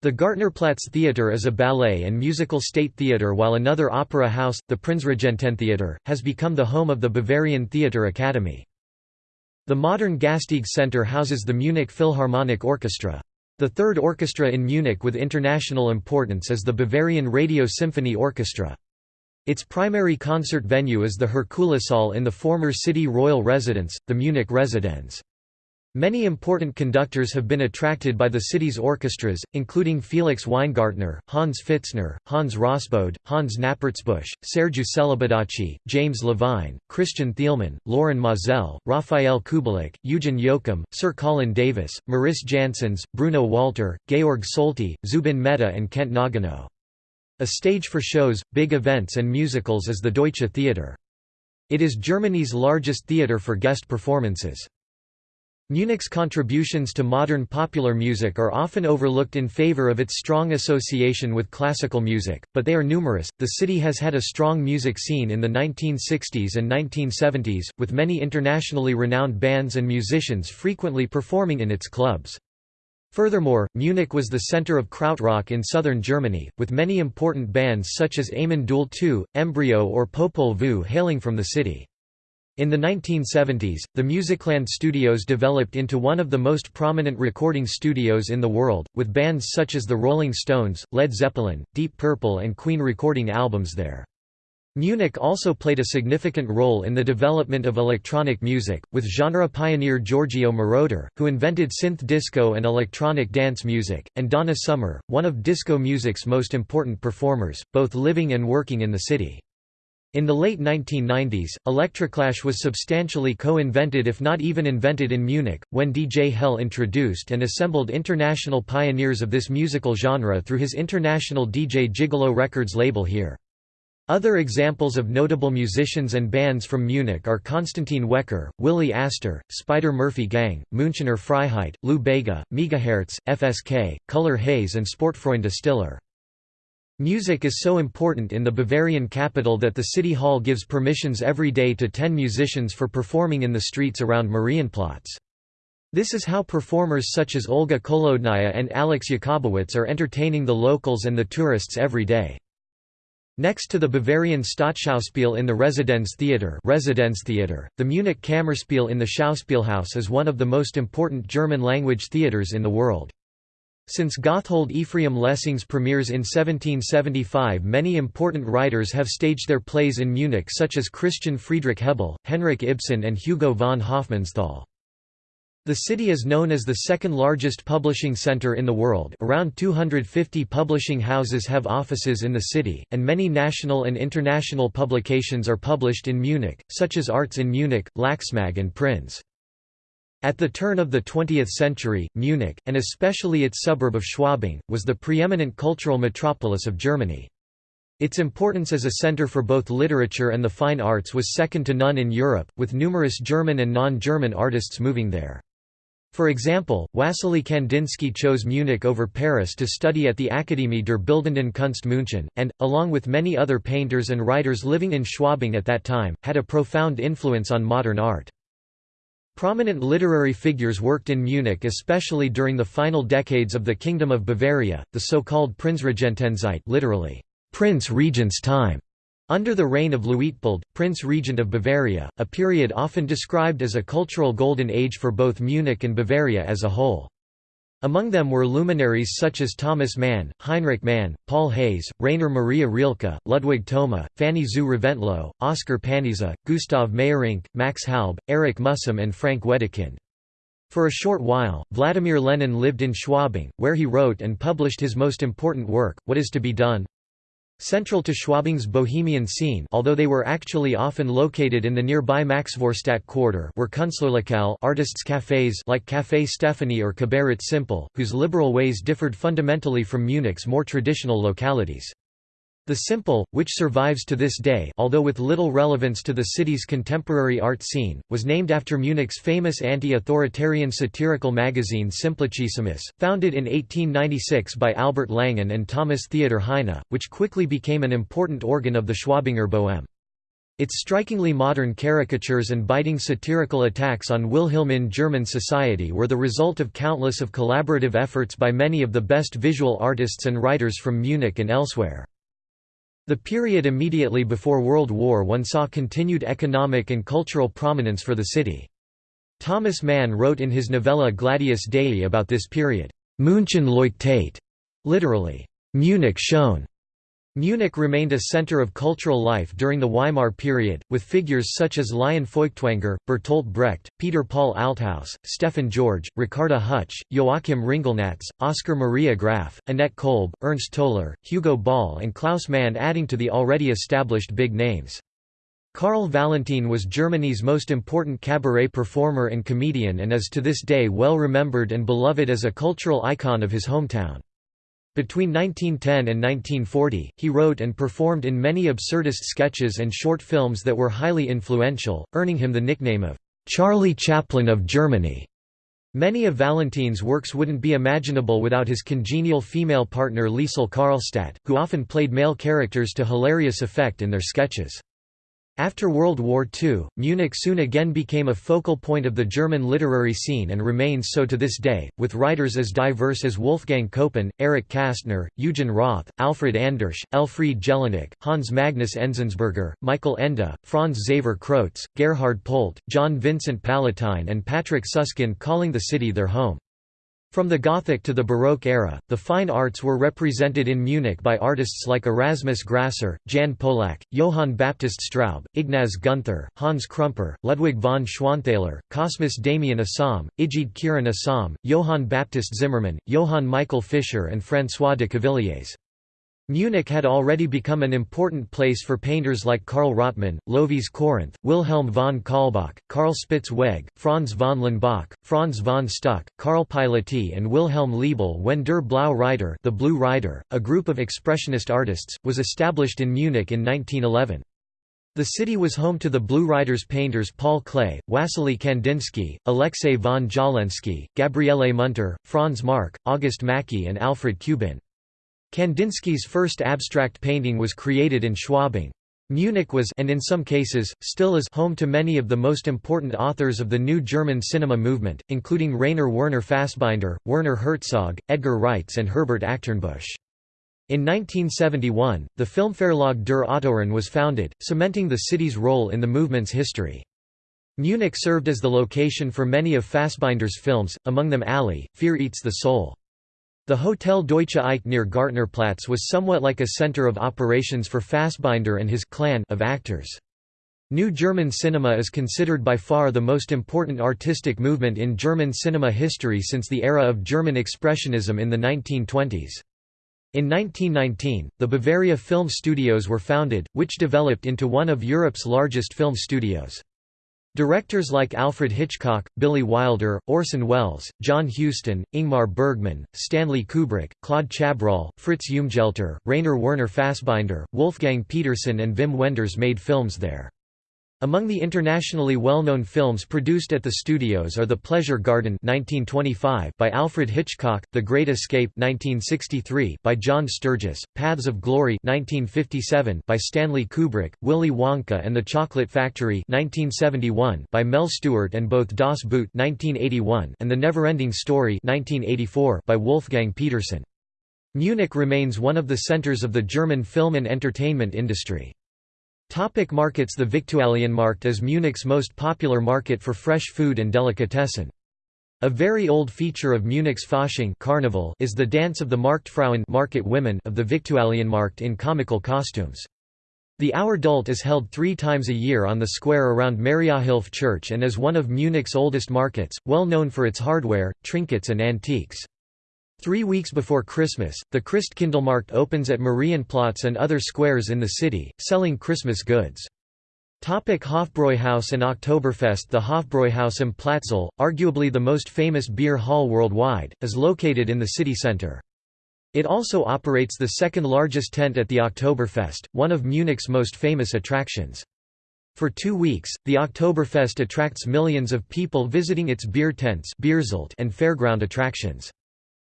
The Gartnerplatz Theatre is a ballet and musical state theatre while another opera house, the Prinzregententheater, has become the home of the Bavarian Theatre Academy. The modern Gasteig Center houses the Munich Philharmonic Orchestra. The third orchestra in Munich with international importance is the Bavarian Radio Symphony Orchestra. Its primary concert venue is the Herkulessaal in the former City Royal Residence, the Munich Residenz. Many important conductors have been attracted by the city's orchestras, including Felix Weingartner, Hans Pfitzner, Hans Rosbaud, Hans Knappertsbusch, Sergiu Celibidache, James Levine, Christian Thielemann, Lorin Maazel, Rafael Kubelík, Eugen Jochum, Sir Colin Davis, Mariss Jansons, Bruno Walter, Georg Solti, Zubin Mehta and Kent Nagano. A stage for shows, big events and musicals is the Deutsche Theater. It is Germany's largest theater for guest performances. Munich's contributions to modern popular music are often overlooked in favor of its strong association with classical music, but they are numerous. The city has had a strong music scene in the 1960s and 1970s, with many internationally renowned bands and musicians frequently performing in its clubs. Furthermore, Munich was the center of krautrock in southern Germany, with many important bands such as Amon Düül II, Embryo or Popol Vuh hailing from the city. In the 1970s, the Musicland Studios developed into one of the most prominent recording studios in the world, with bands such as the Rolling Stones, Led Zeppelin, Deep Purple and Queen recording albums there. Munich also played a significant role in the development of electronic music, with genre pioneer Giorgio Moroder, who invented synth disco and electronic dance music, and Donna Summer, one of disco music's most important performers, both living and working in the city. In the late 1990s, Electroclash was substantially co-invented if not even invented in Munich, when DJ Hell introduced and assembled international pioneers of this musical genre through his international DJ Gigolo Records label here. Other examples of notable musicians and bands from Munich are Konstantin Wecker, Willy Astor, Spider Murphy Gang, Münchener Freiheit, Lou Bega, Megahertz, FSK, Color Haze and Sportfreunde Stiller. Music is so important in the Bavarian capital that the city hall gives permissions every day to 10 musicians for performing in the streets around Marienplatz. This is how performers such as Olga Kholodnaya and Alex Jacobowitz are entertaining the locals and the tourists every day. Next to the Bavarian Staatsschauspiel in the Residenz Theater, Theater, the Munich Kammerspiel in the Schauspielhaus is one of the most important German-language theaters in the world. Since Gotthold Ephraim Lessing's premieres in 1775 many important writers have staged their plays in Munich such as Christian Friedrich Hebbel, Henrik Ibsen and Hugo von Hofmannsthal. The city is known as the second largest publishing center in the world around 250 publishing houses have offices in the city, and many national and international publications are published in Munich, such as Arts in Munich, Laxmag and Prinz. At the turn of the 20th century, Munich, and especially its suburb of Schwabing, was the preeminent cultural metropolis of Germany. Its importance as a center for both literature and the fine arts was second to none in Europe, with numerous German and non-German artists moving there. For example, Wassily Kandinsky chose Munich over Paris to study at the Akademie der Bildenden Kunst München, and, along with many other painters and writers living in Schwabing at that time, had a profound influence on modern art. Prominent literary figures worked in Munich especially during the final decades of the Kingdom of Bavaria, the so-called Prinzregentenzeit literally, Prince Regent's time. Under the reign of Luitpold, Prince Regent of Bavaria, a period often described as a cultural golden age for both Munich and Bavaria as a whole. Among them were luminaries such as Thomas Mann, Heinrich Mann, Paul Heyse, Rainer Maria Rilke, Ludwig Thoma, Fanny zu Reventlow, Oscar Panizza, Gustav Meyrink, Max Halbe, Erich Mühsam and Frank Wedekind. For a short while, Vladimir Lenin lived in Schwabing, where he wrote and published his most important work, What is to be Done? Central to Schwabing's bohemian scene although they were actually often located in the nearby Maxvorstadt quarter were Künstlerlokale artists' cafes like Café Stefanie or Cabaret Simpl, whose liberal ways differed fundamentally from Munich's more traditional localities. The Simpl, which survives to this day although with little relevance to the city's contemporary art scene, was named after Munich's famous anti-authoritarian satirical magazine Simplicissimus, founded in 1896 by Albert Langen and Thomas Theodor Heine, which quickly became an important organ of the Schwabinger Bohème. Its strikingly modern caricatures and biting satirical attacks on Wilhelmine German society were the result of countless of collaborative efforts by many of the best visual artists and writers from Munich and elsewhere. The period immediately before World War I saw continued economic and cultural prominence for the city. Thomas Mann wrote in his novella Gladius Dei about this period, München leuchtet, literally, Munich shone. Munich remained a center of cultural life during the Weimar period, with figures such as Lion Feuchtwanger, Bertolt Brecht, Peter Paul Althaus, Stefan George, Ricarda Huch, Joachim Ringelnatz, Oskar Maria Graf, Annette Kolb, Ernst Toller, Hugo Ball and Klaus Mann adding to the already established big names. Karl Valentin was Germany's most important cabaret performer and comedian and is to this day well remembered and beloved as a cultural icon of his hometown. Between 1910 and 1940, he wrote and performed in many absurdist sketches and short films that were highly influential, earning him the nickname of Charlie Chaplin of Germany. Many of Valentin's works wouldn't be imaginable without his congenial female partner Liesl Karlstadt, who often played male characters to hilarious effect in their sketches. After World War II, Munich soon again became a focal point of the German literary scene and remains so to this day, with writers as diverse as Wolfgang Koeppen, Erich Kästner, Eugen Roth, Alfred Andersch, Elfriede Jelinek, Hans Magnus Enzensberger, Michael Ende, Franz Xaver Kroetz, Gerhard Polt, John Vincent Palatine and Patrick Süskind calling the city their home. From the Gothic to the Baroque era, the fine arts were represented in Munich by artists like Erasmus Grasser, Jan Polak, Johann Baptist Straub, Ignaz Günther, Hans Krumper, Ludwig von Schwanthaler, Cosmas Damian Asam, Egid Quirin Asam, Johann Baptist Zimmermann, Johann Michael Fischer and François de Cuvilliés. Munich had already become an important place for painters like Karl Rottmann, Lovis Corinth, Wilhelm von Kaulbach, Karl Spitzweg, Franz von Lenbach, Franz von Stuck, Karl Piloty and Wilhelm Leibl when Der Blaue Reiter, the Blue Rider, a group of expressionist artists, was established in Munich in 1911. The city was home to the Blue Riders painters Paul Klee, Wassily Kandinsky, Alexei von Jawlensky, Gabriele Munter, Franz Marc, August Macke and Alfred Kubin. Kandinsky's first abstract painting was created in Schwabing. Munich was and in some cases, still is home to many of the most important authors of the new German cinema movement, including Rainer Werner Fassbinder, Werner Herzog, Edgar Reitz and Herbert Achternbusch. In 1971, the Filmverlag der Autoren was founded, cementing the city's role in the movement's history. Munich served as the location for many of Fassbinder's films, among them Ali, Fear Eats the Soul. The Hotel Deutsche Eich near Gartnerplatz was somewhat like a center of operations for Fassbinder and his clan of actors. New German cinema is considered by far the most important artistic movement in German cinema history since the era of German Expressionism in the 1920s. In 1919, the Bavaria Film Studios were founded, which developed into one of Europe's largest film studios. Directors like Alfred Hitchcock, Billy Wilder, Orson Welles, John Huston, Ingmar Bergman, Stanley Kubrick, Claude Chabrol, Fritz Umgelter, Rainer Werner Fassbinder, Wolfgang Petersen and Wim Wenders made films there. Among the internationally well-known films produced at the studios are The Pleasure Garden 1925 by Alfred Hitchcock, The Great Escape 1963 by John Sturges, Paths of Glory 1957 by Stanley Kubrick, Willy Wonka and the Chocolate Factory 1971 by Mel Stuart and both Das Boot 1981 and The Neverending Story 1984 by Wolfgang Petersen. Munich remains one of the centers of the German film and entertainment industry. Topic markets The Viktualienmarkt is Munich's most popular market for fresh food and delicatessen. A very old feature of Munich's Fasching carnival is the dance of the Marktfrauen market women of the Viktualienmarkt in comical costumes. The Auer Dult is held three times a year on the square around Mariahilf Church and is one of Munich's oldest markets, well known for its hardware, trinkets and antiques. Three weeks before Christmas, the Christkindlmarkt opens at Marienplatz and other squares in the city, selling Christmas goods. Topic Hofbräuhaus and Oktoberfest The Hofbräuhaus am Platzl, arguably the most famous beer hall worldwide, is located in the city centre. It also operates the second largest tent at the Oktoberfest, one of Munich's most famous attractions. For two weeks, the Oktoberfest attracts millions of people visiting its beer tents and fairground attractions.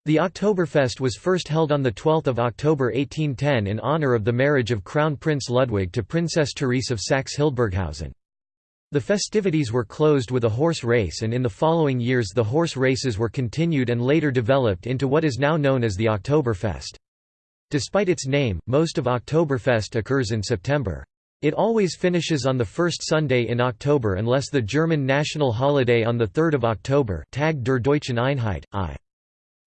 The Oktoberfest was first held on 12 October 1810 in honour of the marriage of Crown Prince Ludwig to Princess Therese of Saxe-Hildburghausen. The festivities were closed with a horse race and in the following years the horse races were continued and later developed into what is now known as the Oktoberfest. Despite its name, most of Oktoberfest occurs in September. It always finishes on the first Sunday in October unless the German national holiday on 3 October Tag der Deutschen Einheit, I.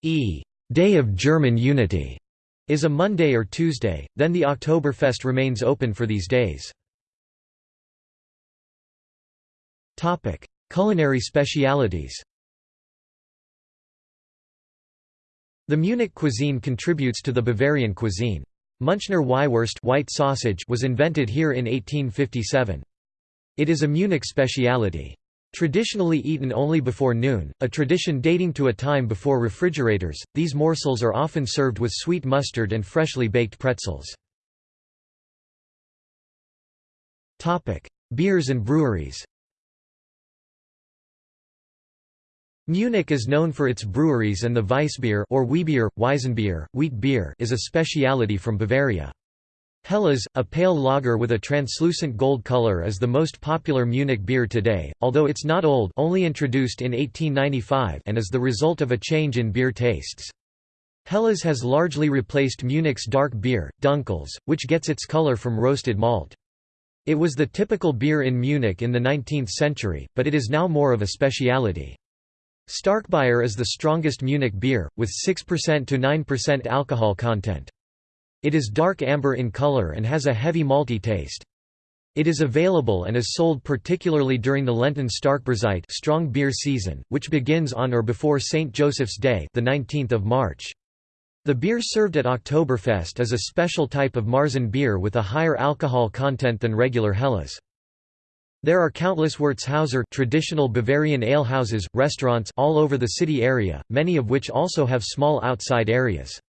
E. Day of German Unity is a Monday or Tuesday, then the Oktoberfest remains open for these days. Culinary specialities The Munich cuisine contributes to the Bavarian cuisine. Münchner Weißwurst white sausage was invented here in 1857. It is a Munich speciality. Traditionally eaten only before noon, a tradition dating to a time before refrigerators, these morsels are often served with sweet mustard and freshly baked pretzels. Beers and breweries Munich is known for its breweries and the Weissbier or Wiebier, Weizenbier, wheat beer is a speciality from Bavaria. Helles, a pale lager with a translucent gold color is the most popular Munich beer today, although it's not old only introduced in 1895 and is the result of a change in beer tastes. Helles has largely replaced Munich's dark beer, Dunkels, which gets its color from roasted malt. It was the typical beer in Munich in the 19th century, but it is now more of a speciality. Starkbier is the strongest Munich beer, with 6% to 9% alcohol content. It is dark amber in color and has a heavy malty taste. It is available and is sold particularly during the Lenten Starkbierzeit strong beer season, which begins on or before St. Joseph's Day the 19th of March. The beer served at Oktoberfest is a special type of Marzen beer with a higher alcohol content than regular Helles. There are countless Wirtshauser traditional Bavarian alehouses, restaurants all over the city area, many of which also have small outside areas.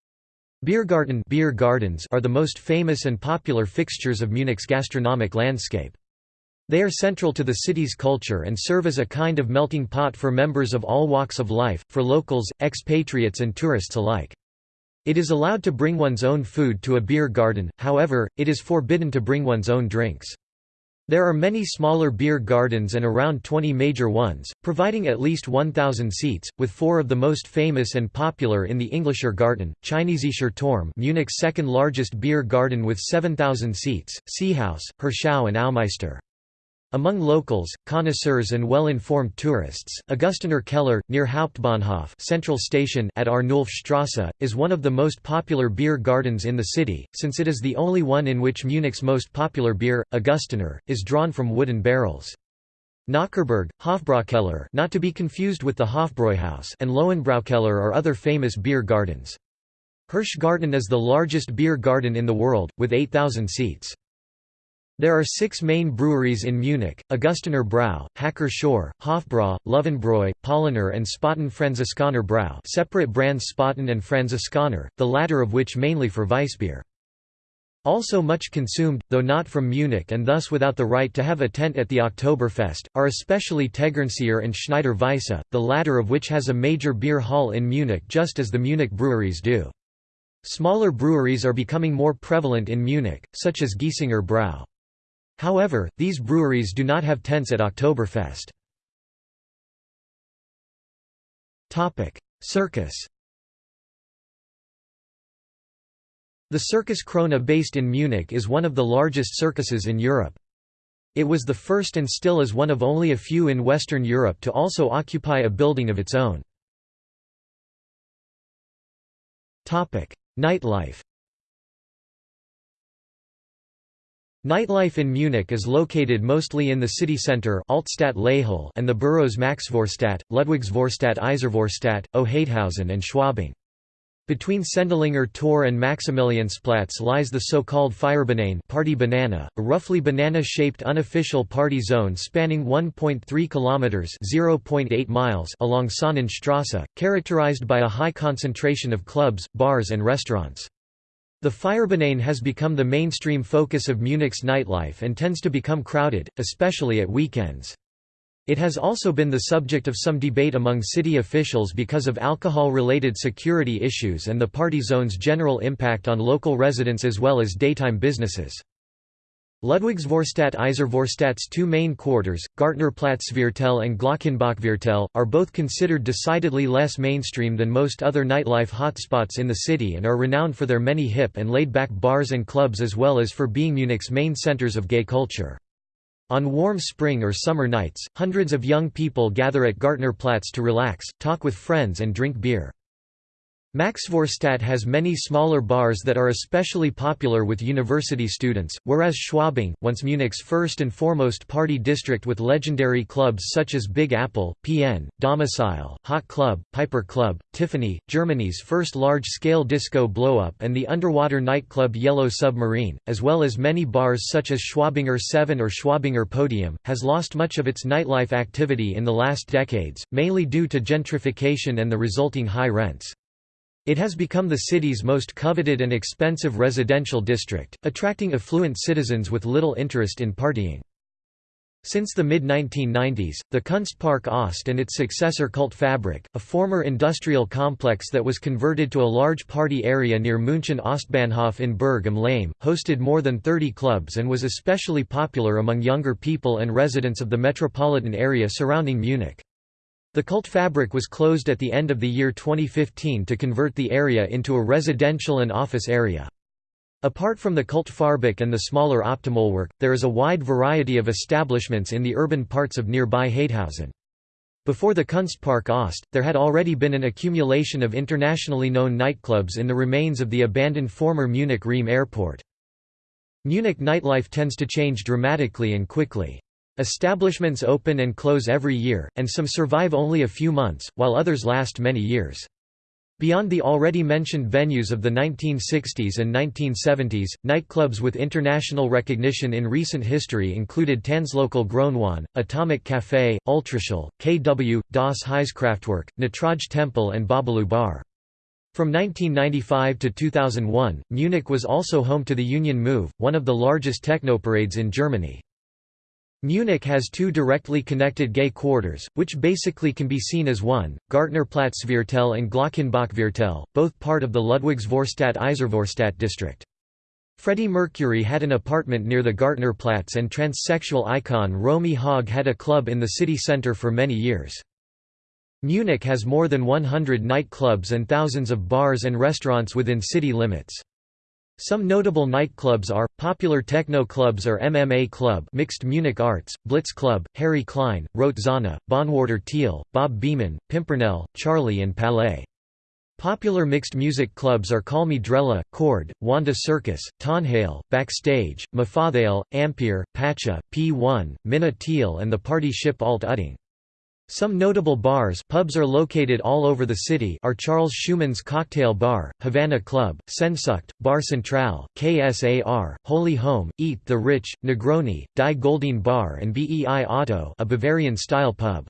Biergarten beer gardens are the most famous and popular fixtures of Munich's gastronomic landscape. They are central to the city's culture and serve as a kind of melting pot for members of all walks of life, for locals, expatriates and tourists alike. It is allowed to bring one's own food to a beer garden, however, it is forbidden to bring one's own drinks. There are many smaller beer gardens and around 20 major ones, providing at least 1,000 seats, with four of the most famous and popular in the Englischer Garten, Chinesischer Turm Munich's second largest beer garden with 7,000 seats, Seehaus, Hirschau and Aumeister. Among locals, connoisseurs and well-informed tourists, Augustiner Keller, near Hauptbahnhof Central Station at Arnulfstrasse, is one of the most popular beer gardens in the city, since it is the only one in which Munich's most popular beer, Augustiner, is drawn from wooden barrels. Nockherberg, Hofbraukeller not to be confused with the Hofbräuhaus and Löwenbräukeller are other famous beer gardens. Hirschgarten is the largest beer garden in the world, with 8,000 seats. There are six main breweries in Munich, Augustiner Brau, Hacker Pschorr, Hofbrau, Löwenbräu, Paulaner and Spaten Franziskaner Brau separate brands Spaten and Franziskaner, the latter of which mainly for Weissbier. Also much consumed, though not from Munich and thus without the right to have a tent at the Oktoberfest, are especially Tegernsee and Schneider Weisse, the latter of which has a major beer hall in Munich just as the Munich breweries do. Smaller breweries are becoming more prevalent in Munich, such as Giesinger Brau. However, these breweries do not have tents at Oktoberfest. Circus The Circus Krone based in Munich is one of the largest circuses in Europe. It was the first and still is one of only a few in Western Europe to also occupy a building of its own. Nightlife Nightlife in Munich is located mostly in the city centre and the boroughs Maxvorstadt, Ludwigsvorstadt Isarvorstadt, Au-Haidhausen and Schwabing. Between Sendlinger Tor and Maximiliansplatz lies the so-called Feierbanane party banana, a roughly banana-shaped unofficial party zone spanning 1.3 kilometers (0.8 miles) along Sonnenstrasse, characterized by a high concentration of clubs, bars and restaurants. The Feierbanane has become the mainstream focus of Munich's nightlife and tends to become crowded, especially at weekends. It has also been the subject of some debate among city officials because of alcohol-related security issues and the party zone's general impact on local residents as well as daytime businesses. Ludwigsvorstadt Isarvorstadt's two main quarters, Gartnerplatzviertel and Glockenbachviertel, are both considered decidedly less mainstream than most other nightlife hotspots in the city and are renowned for their many hip and laid-back bars and clubs as well as for being Munich's main centers of gay culture. On warm spring or summer nights, hundreds of young people gather at Gartnerplatz to relax, talk with friends and drink beer. Maxvorstadt has many smaller bars that are especially popular with university students, whereas Schwabing, once Munich's first and foremost party district with legendary clubs such as Big Apple, PN, Domicile, Hot Club, Piper Club, Tiffany, Germany's first large-scale disco blow-up and the underwater nightclub Yellow Submarine, as well as many bars such as Schwabinger 7 or Schwabinger Podium, has lost much of its nightlife activity in the last decades, mainly due to gentrification and the resulting high rents. It has become the city's most coveted and expensive residential district, attracting affluent citizens with little interest in partying. Since the mid-1990s, the Kunstpark Ost and its successor Kultfabrik, a former industrial complex that was converted to a large party area near München Ostbahnhof in Berg am Laim, hosted more than 30 clubs and was especially popular among younger people and residents of the metropolitan area surrounding Munich. The Kultfabrik was closed at the end of the year 2015 to convert the area into a residential and office area. Apart from the Kultfabrik and the smaller Optimalwerk, there is a wide variety of establishments in the urban parts of nearby Haidhausen. Before the Kunstpark Ost, there had already been an accumulation of internationally known nightclubs in the remains of the abandoned former Munich Riem airport. Munich nightlife tends to change dramatically and quickly. Establishments open and close every year, and some survive only a few months, while others last many years. Beyond the already mentioned venues of the 1960s and 1970s, nightclubs with international recognition in recent history included Tanzlokal Größenwahn, Atomic Café, Ultraschall, KW, Das Heizkraftwerk, Natraj Temple and Babalu Bar. From 1995 to 2001, Munich was also home to the Union Move, one of the largest technoparades in Germany. Munich has two directly connected gay quarters, which basically can be seen as one, Gartnerplatzviertel and Glockenbachviertel, both part of the Ludwigsvorstadt-Isarvorstadt district. Freddie Mercury had an apartment near the Gartnerplatz and transsexual icon Romy Haag had a club in the city centre for many years. Munich has more than 100 nightclubs and thousands of bars and restaurants within city limits. Some notable nightclubs are, Popular Techno Clubs or MMA Club Mixed Munich Arts, Blitz Club, Harry Klein, Rote Sonne, Bahnwärter Thiel, Bob Beaman, Pimpernel, Charlie and Palais. Popular mixed music clubs are Call Me Drella, Chord, Wanda Circus, Tonhalle, Backstage, Mafadale, Ampere, Pacha, P1, Minna Thiel and the party ship Alt Utting. Some notable bars pubs are located all over the city are Charles Schumann's Cocktail Bar, Havana Club, Sehnsucht, Bar Central, KSAR, Holy Home, Eat the Rich, Negroni, Die Goldene Bar and BEI Otto a Bavarian-style pub.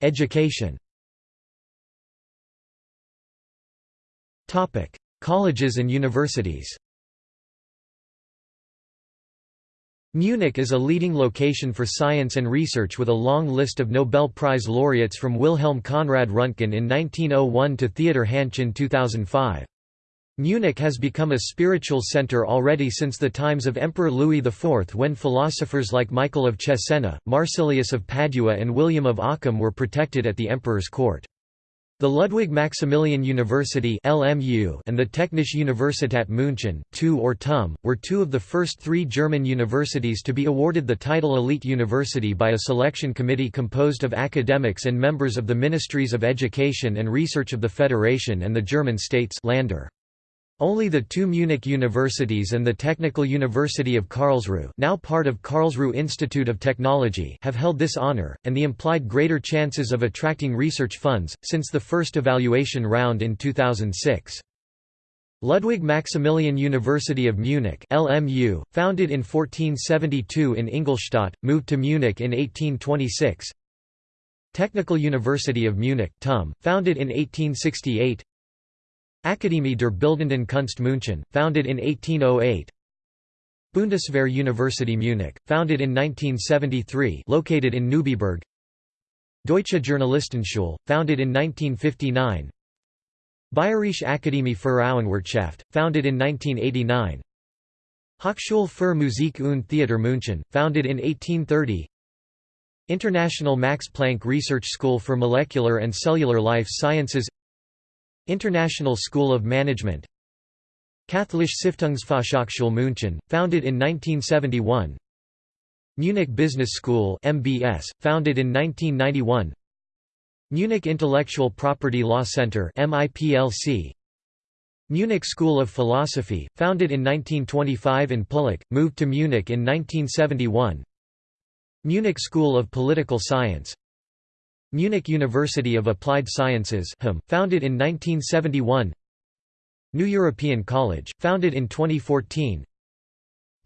Education Colleges and universities Munich is a leading location for science and research with a long list of Nobel Prize laureates from Wilhelm Conrad Röntgen in 1901 to Theodor Hänsch in 2005. Munich has become a spiritual center already since the times of Emperor Louis IV when philosophers like Michael of Cesena, Marsilius of Padua and William of Ockham were protected at the emperor's court. The Ludwig Maximilian University (LMU) and the Technische Universität München (TU or TUM) were two of the first three German universities to be awarded the title Elite University by a selection committee composed of academics and members of the Ministries of Education and Research of the Federation and the German states Länder. Only the two Munich universities and the Technical University of Karlsruhe now part of Karlsruhe Institute of Technology have held this honor, and the implied greater chances of attracting research funds, since the first evaluation round in 2006. Ludwig Maximilian University of Munich LMU, founded in 1472 in Ingolstadt, moved to Munich in 1826 Technical University of Munich TUM, founded in 1868 Akademie der Bildenden Kunst München, founded in 1808 Bundeswehr University Munich, founded in 1973 located in Neubiberg. Deutsche Journalistenschule, founded in 1959 Bayerische Akademie für Frauenwirtschaft, founded in 1989 Hochschule für Musik und Theater München, founded in 1830 International Max Planck Research School for Molecular and Cellular Life Sciences International School of Management. Katholische Stiftungsfachhochschule München, founded in 1971 Munich Business School MBS, founded in 1991 Munich Intellectual Property Law Center MIPLC Munich School of Philosophy, founded in 1925 in Pullach, moved to Munich in 1971 Munich School of Political Science Munich University of Applied Sciences founded in 1971 New European College, founded in 2014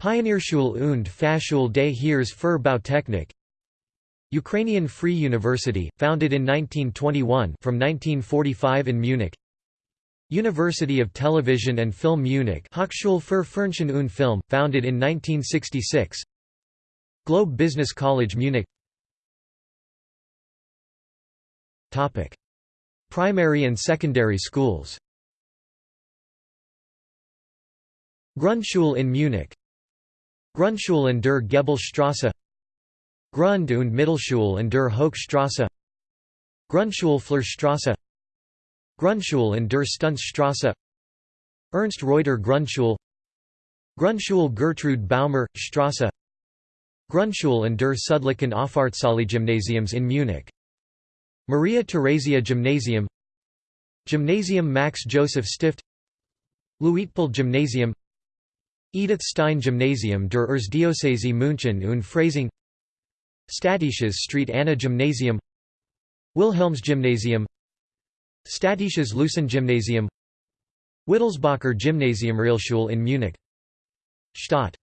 Pionierschule und Fachschule des Heers für Bautechnik. Ukrainian Free University, founded in 1921 from 1945 in Munich. University of Television and Film Munich Hochschule für Fernsehen und Film, founded in 1966 Globe Business College Munich Primary and secondary schools. Grundschule in Munich. Grundschule an der Gebelstrasse Grund- und Mittelschule in der Hochstrasse Grundschule Flurstraße. Grundschule an der Stunzstraße Ernst Reuter Grundschule. Grundschule Gertrud Baumer, Straße. Grundschule und der Südlichen Auffahrtsaale Gymnasiums in Munich Maria Theresia Gymnasium Gymnasium Max Joseph Stift Luitpold Gymnasium Edith Stein Gymnasium der Erzdiözese München und Freising Städtisches Street Anna Gymnasium Wilhelms Gymnasium Städtisches Lucen Gymnasium Wittelsbacher Gymnasium Realschule in Munich. Stadt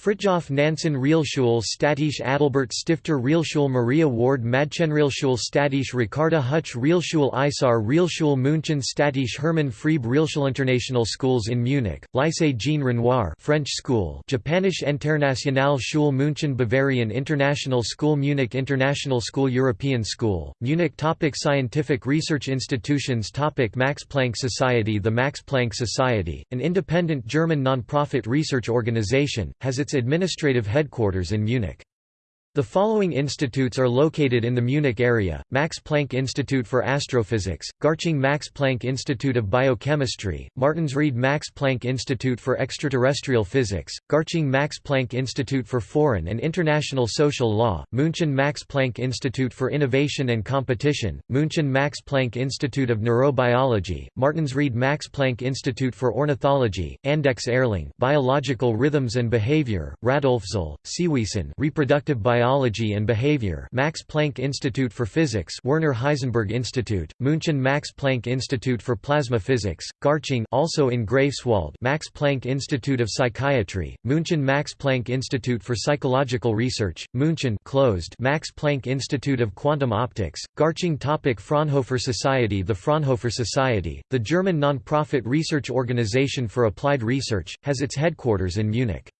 Fridtjof Nansen Realschule Statische Adalbert Stifter Realschule Maria Ward Madchenrealschule Statische Ricarda Huch Realschule Isar Realschule München Statische Hermann Frieb Realschule International Schools in Munich, Lycée Jean Renoir French School Japanische Internationale Schule München Bavarian International School Munich International School European School, Munich topic Scientific research institutions topic Max Planck Society The Max Planck Society, an independent German non-profit research organization, has its its administrative headquarters in Munich. The following institutes are located in the Munich area, Max Planck Institute for Astrophysics, Garching Max Planck Institute of Biochemistry, Martinsried Max Planck Institute for Extraterrestrial Physics, Garching Max Planck Institute for Foreign and International Social Law, München Max Planck Institute for Innovation and Competition, München Max Planck Institute of Neurobiology, Martinsried Max Planck Institute for Ornithology, Andechs Erling Biological Rhythms and Behavior, Radolfzell, Seewiesen Reproductive Biology Biology and Behavior Max Planck Institute for Physics Werner Heisenberg Institute, München Max Planck Institute for Plasma Physics, Garching also in Greifswald Max Planck Institute of Psychiatry, München Max Planck Institute for Psychological Research, München closed Max Planck Institute of Quantum Optics, Garching topic Fraunhofer Society The Fraunhofer Society, the German non-profit research organization for applied research, has its headquarters in Munich.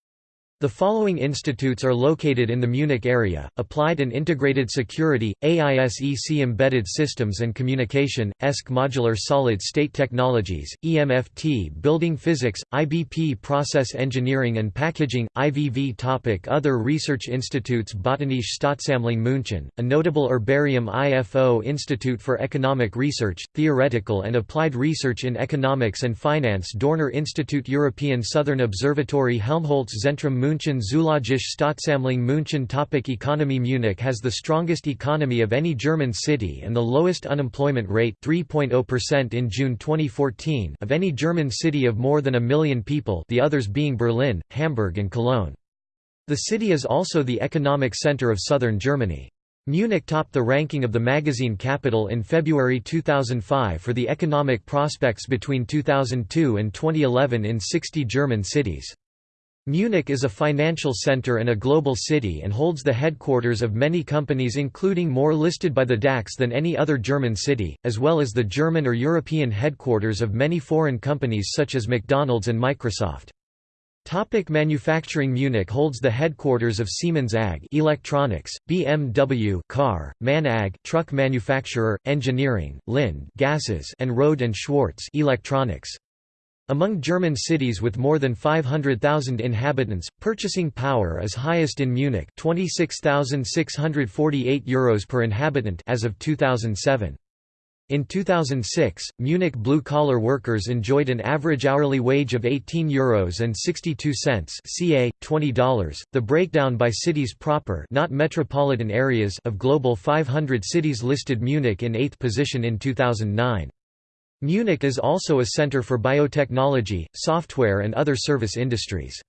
The following institutes are located in the Munich area, Applied and Integrated Security, AISEC Embedded Systems and Communication, ESC Modular Solid State Technologies, EMFT Building Physics, IBP Process Engineering and Packaging, IVV topic Other research institutes Botanische Staatssammlung München, a notable herbarium IFO Institute for Economic Research, Theoretical and Applied Research in Economics and Finance Doerner Institute European Southern Observatory Helmholtz Zentrum München Zoologische Staatssammlung München Topic Economy Munich has the strongest economy of any German city and the lowest unemployment rate 3.0% in June 2014 of any German city of more than a million people the others being Berlin, Hamburg and Cologne. The city is also the economic center of southern Germany. Munich topped the ranking of the magazine Capital in February 2005 for the economic prospects between 2002 and 2011 in 60 German cities. Munich is a financial center and a global city and holds the headquarters of many companies including more listed by the DAX than any other German city, as well as the German or European headquarters of many foreign companies such as McDonald's and Microsoft. Topic manufacturing Munich holds the headquarters of Siemens AG Electronics, BMW car, MAN AG truck manufacturer, engineering, Linde gases and Rohde and Schwarz Electronics. Among German cities with more than 500,000 inhabitants, purchasing power is highest in Munich 26,648 euros per inhabitant as of 2007. In 2006, Munich blue-collar workers enjoyed an average hourly wage of €18 Euros and 62 cents ca. $20. The breakdown by cities proper not metropolitan areas of Global 500 cities listed Munich in eighth position in 2009. Munich is also a center for biotechnology, software and other service industries.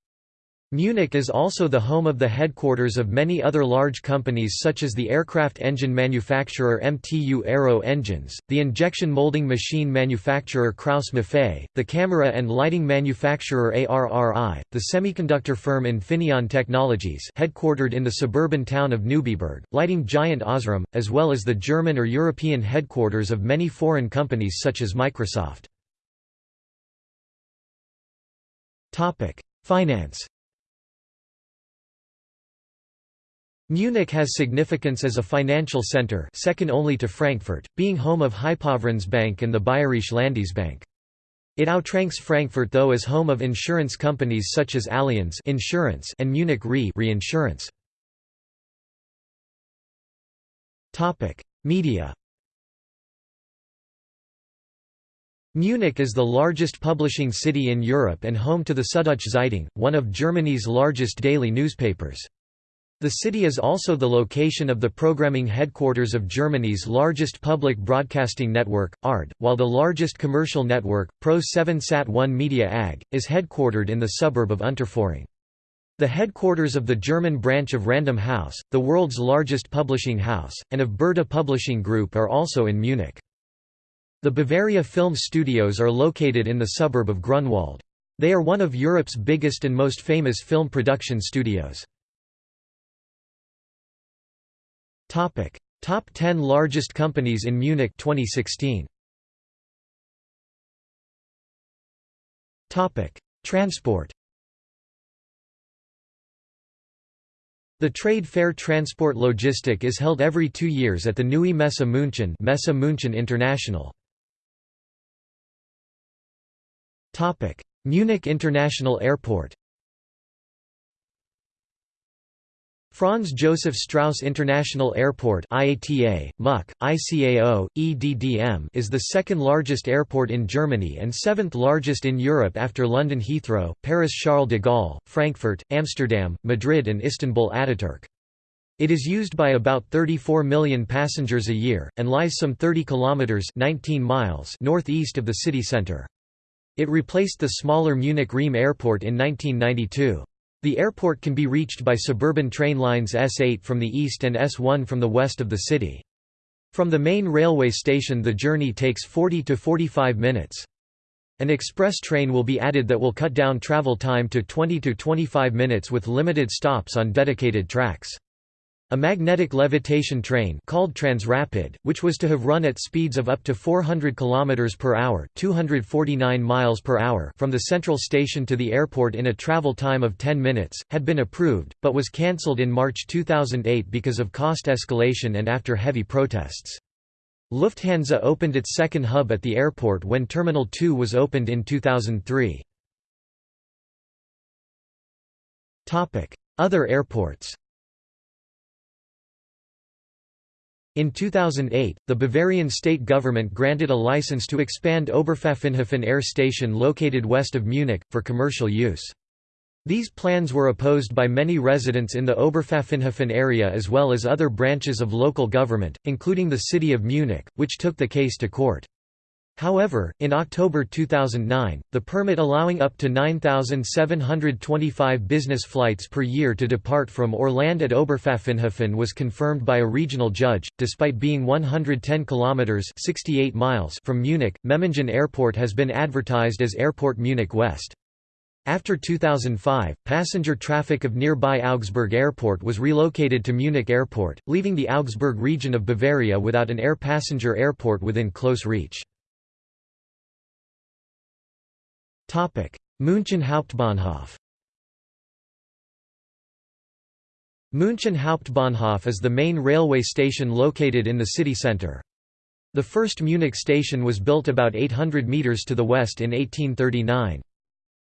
Munich is also the home of the headquarters of many other large companies such as the aircraft engine manufacturer MTU Aero Engines, the injection molding machine manufacturer Krauss Maffei, the camera and lighting manufacturer ARRI, the semiconductor firm Infineon Technologies headquartered in the suburban town of Neubiberg, lighting giant Osram, as well as the German or European headquarters of many foreign companies such as Microsoft. Finance Munich has significance as a financial center second only to Frankfurt, being home of HypoVereinsbank and the Bayerische Landesbank. It outranks Frankfurt though as home of insurance companies such as Allianz insurance and Munich Re reinsurance. Media Munich is the largest publishing city in Europe and home to the Süddeutsche Zeitung, one of Germany's largest daily newspapers. The city is also the location of the programming headquarters of Germany's largest public broadcasting network, ARD, while the largest commercial network, Pro7 Sat1 Media AG, is headquartered in the suburb of Unterföhring. The headquarters of the German branch of Random House, the world's largest publishing house, and of Burda Publishing Group are also in Munich. The Bavaria Film Studios are located in the suburb of Grunwald. They are one of Europe's biggest and most famous film production studios. Topic: Top 10 largest companies in Munich 2016. Topic: Transport. The trade fair Transport Logistic is held every two years at the Neue Messe München Messe München International. Munich International Airport Franz Josef Strauss International Airport IATA, MUC, ICAO, EDDM is the second largest airport in Germany and seventh largest in Europe after London Heathrow, Paris Charles de Gaulle, Frankfurt, Amsterdam, Madrid and Istanbul Ataturk. It is used by about 34 million passengers a year, and lies some 30 kilometres 19 miles northeast of the city centre. It replaced the smaller Munich Riem Airport in 1992. The airport can be reached by suburban train lines S8 from the east and S1 from the west of the city. From the main railway station the journey takes 40 to 45 minutes. An express train will be added that will cut down travel time to 20 to 25 minutes with limited stops on dedicated tracks. A magnetic levitation train called Transrapid, which was to have run at speeds of up to 400 km per hour, 249 miles per hour from the central station to the airport in a travel time of 10 minutes, had been approved, but was cancelled in March 2008 because of cost escalation and after heavy protests. Lufthansa opened its second hub at the airport when Terminal 2 was opened in 2003. Other airports In 2008, the Bavarian state government granted a license to expand Oberpfaffenhofen Air Station located west of Munich, for commercial use. These plans were opposed by many residents in the Oberpfaffenhofen area as well as other branches of local government, including the city of Munich, which took the case to court. However, in October 2009, the permit allowing up to 9,725 business flights per year to depart from or land at Oberpfaffenhofen was confirmed by a regional judge. Despite being 110 kilometers (68 miles) from Munich, Memmingen Airport has been advertised as Airport Munich West. After 2005, passenger traffic of nearby Augsburg Airport was relocated to Munich Airport, leaving the Augsburg region of Bavaria without an air passenger airport within close reach. München Hauptbahnhof München Hauptbahnhof is the main railway station located in the city centre. The first Munich station was built about 800 metres to the west in 1839.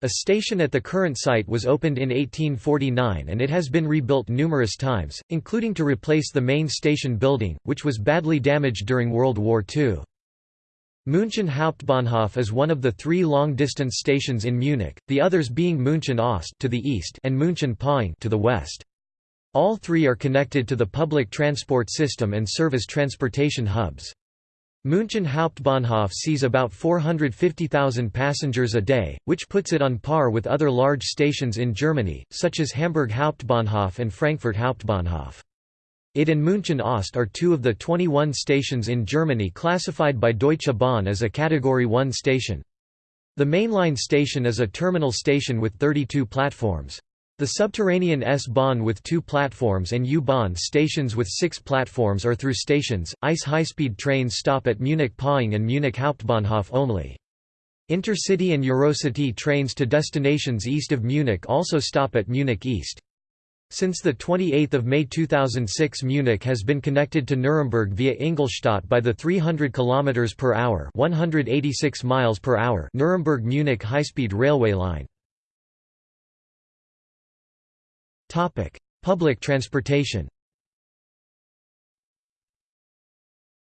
A station at the current site was opened in 1849 and it has been rebuilt numerous times, including to replace the main station building, which was badly damaged during World War II. München Hauptbahnhof is one of the three long-distance stations in Munich, the others being München Ost to the east and München Pasing to the west. All three are connected to the public transport system and serve as transportation hubs. München Hauptbahnhof sees about 450,000 passengers a day, which puts it on par with other large stations in Germany, such as Hamburg Hauptbahnhof and Frankfurt Hauptbahnhof. It and München Ost are two of the 21 stations in Germany classified by Deutsche Bahn as a Category 1 station. The mainline station is a terminal station with 32 platforms. The subterranean S-Bahn with two platforms and U-Bahn stations with six platforms are through stations. ICE high-speed trains stop at Munich Pasing and Munich Hauptbahnhof only. Intercity and Eurocity trains to destinations east of Munich also stop at Munich East. Since 28 May 2006 Munich has been connected to Nuremberg via Ingolstadt by the 300 km per hour 186 miles per hour Nuremberg-Munich high-speed railway line. Public transportation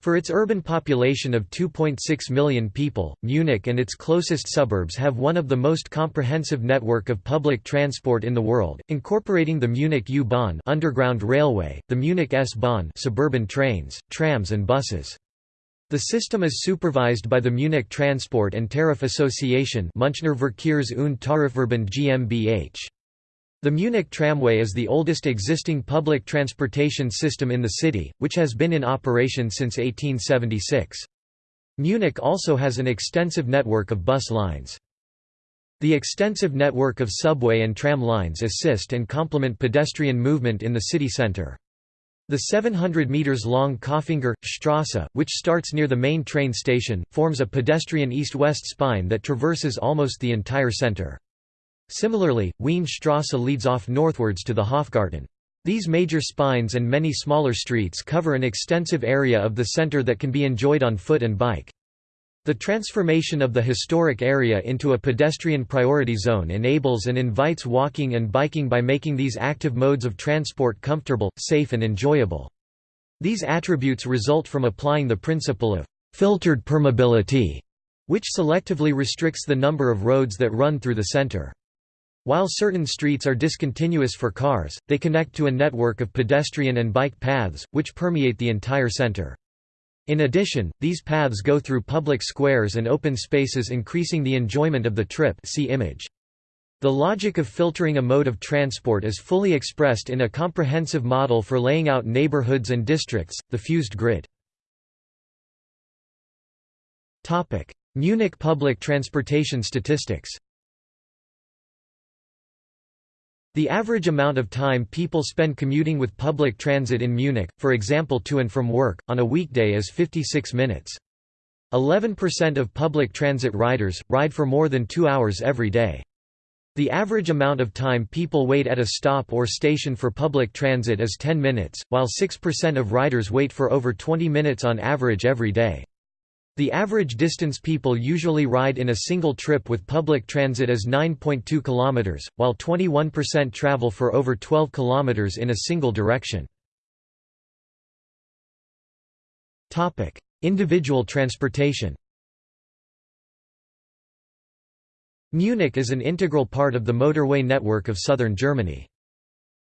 For its urban population of 2.6 million people, Munich and its closest suburbs have one of the most comprehensive network of public transport in the world, incorporating the Munich U-Bahn underground railway, the Munich S-Bahn suburban trains, trams and buses. The system is supervised by the Munich Transport and Tariff Association Münchner Verkehrs- und Tarifverband GmbH. The Munich tramway is the oldest existing public transportation system in the city, which has been in operation since 1876. Munich also has an extensive network of bus lines. The extensive network of subway and tram lines assist and complement pedestrian movement in the city centre. The 700 metres long Kaufinger Strasse, which starts near the main train station, forms a pedestrian east-west spine that traverses almost the entire centre. Similarly, Wien Strasse leads off northwards to the Hofgarten. These major spines and many smaller streets cover an extensive area of the centre that can be enjoyed on foot and bike. The transformation of the historic area into a pedestrian priority zone enables and invites walking and biking by making these active modes of transport comfortable, safe and enjoyable. These attributes result from applying the principle of filtered permeability, which selectively restricts the number of roads that run through the center. While certain streets are discontinuous for cars, they connect to a network of pedestrian and bike paths, which permeate the entire center. In addition, these paths go through public squares and open spaces increasing the enjoyment of the trip see image. The logic of filtering a mode of transport is fully expressed in a comprehensive model for laying out neighborhoods and districts, the fused grid. Munich public transportation statistics The average amount of time people spend commuting with public transit in Munich, for example to and from work, on a weekday is 56 minutes. 11% of public transit riders, ride for more than two hours every day. The average amount of time people wait at a stop or station for public transit is 10 minutes, while 6% of riders wait for over 20 minutes on average every day. The average distance people usually ride in a single trip with public transit is 9.2 km, while 21% travel for over 12 km in a single direction. Individual transportation Munich is an integral part of the motorway network of southern Germany.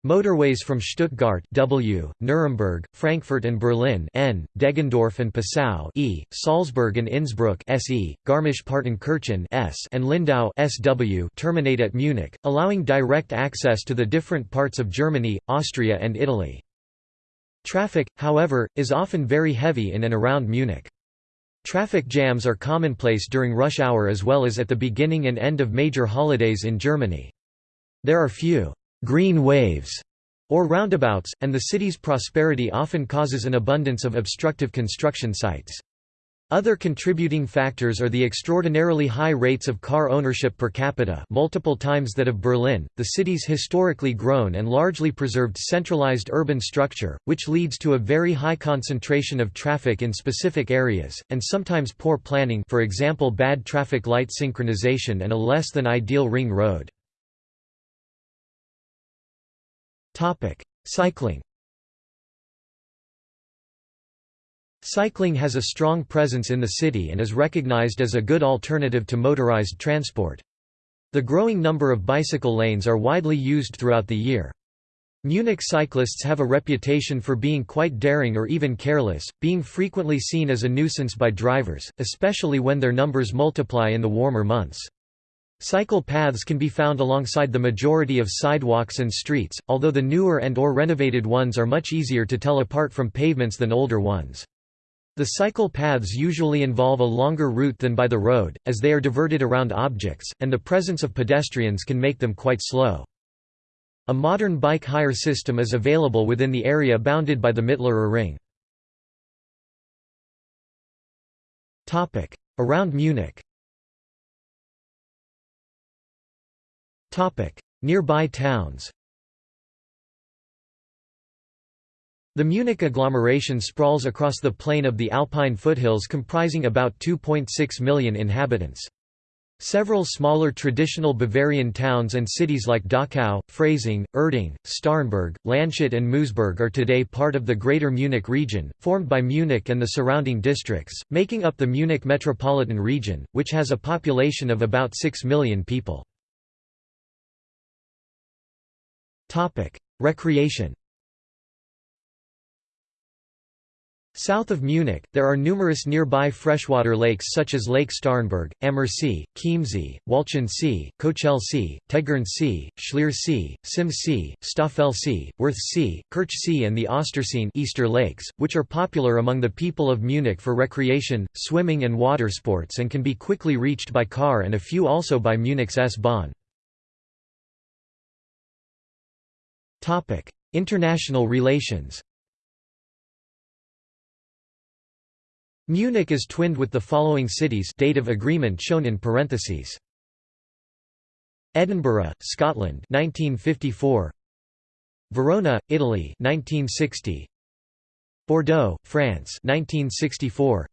Motorways from Stuttgart W, Nuremberg, Frankfurt and Berlin N, Deggendorf and Passau E, Salzburg and Innsbruck SE, Garmisch-Partenkirchen S, and Lindau SW terminate at Munich, allowing direct access to the different parts of Germany, Austria and Italy. Traffic, however, is often very heavy in and around Munich. Traffic jams are commonplace during rush hour as well as at the beginning and end of major holidays in Germany. There are few green waves or roundabouts, and the city's prosperity often causes an abundance of obstructive construction sites. Other contributing factors are the extraordinarily high rates of car ownership per capita multiple times that of Berlin, the city's historically grown and largely preserved centralized urban structure, which leads to a very high concentration of traffic in specific areas, and sometimes poor planning for example bad traffic light synchronization and a less than ideal ring road. Cycling Cycling has a strong presence in the city and is recognized as a good alternative to motorized transport. The growing number of bicycle lanes are widely used throughout the year. Munich cyclists have a reputation for being quite daring or even careless, being frequently seen as a nuisance by drivers, especially when their numbers multiply in the warmer months. Cycle paths can be found alongside the majority of sidewalks and streets, although the newer and or renovated ones are much easier to tell apart from pavements than older ones. The cycle paths usually involve a longer route than by the road, as they are diverted around objects, and the presence of pedestrians can make them quite slow. A modern bike hire system is available within the area bounded by the Mittlerer Ring. Around Munich Nearby towns The Munich agglomeration sprawls across the plain of the Alpine foothills comprising about 2.6 million inhabitants. Several smaller traditional Bavarian towns and cities like Dachau, Freising, Erding, Starnberg, Landshut and Moosburg are today part of the Greater Munich region, formed by Munich and the surrounding districts, making up the Munich metropolitan region, which has a population of about 6 million people. Recreation South of Munich, there are numerous nearby freshwater lakes such as Lake Starnberg, Ammersee, Chiemsee, Walchensee, Kochelsee, Tegernsee, Schliersee, Simsee, Staffelsee, Schlier See, Sims See, Staffel See, Worth See, Kirch See and the Osterseen Easter Lakes, which are popular among the people of Munich for recreation, swimming and water sports and can be quickly reached by car and a few also by Munich's S-Bahn. International relations. Munich is twinned with the following cities date of agreement shown in parentheses. Edinburgh, Scotland 1954 Verona, Italy 1960 Bordeaux, France 1964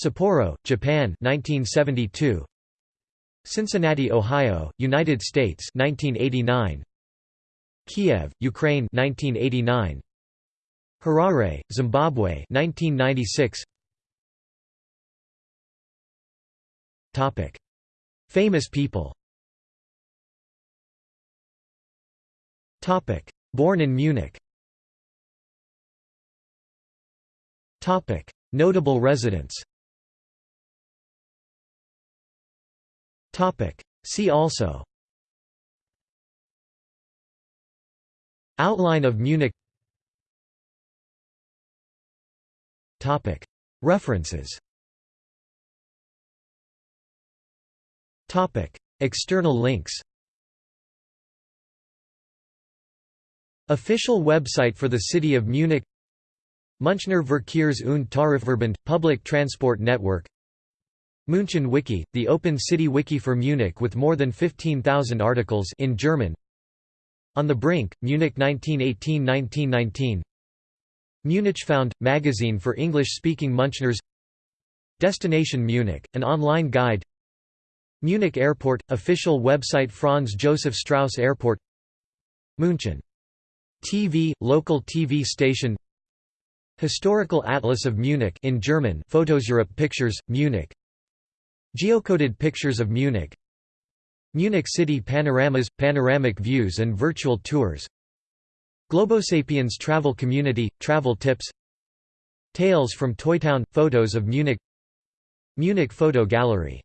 Sapporo, Japan 1972 Cincinnati, Ohio, United States 1989 Kiev, Ukraine 1989 Harare, Zimbabwe 1996 Topic: Famous people. Topic: Born in Munich. Topic: Notable residents. Topic: See also. Outline of Munich. References. External links. Official website for the City of Munich. Münchner Verkehrs- und Tarifverband – Public Transport Network. München Wiki, the open city wiki for Munich with more than 15,000 articles in German On the Brink, Munich 1918–1919 Munich Found – magazine for English-speaking Münchners Destination Munich, an online guide. Munich Airport – Official website Franz Josef Strauss Airport. München. TV – Local TV station. Historical Atlas of Munich in German Photos Europe Pictures, Munich. Geocoded pictures of Munich Munich City Panoramas – Panoramic views and virtual tours. Globosapiens Travel Community – Travel tips. Tales from Toytown – Photos of Munich. Munich Photo Gallery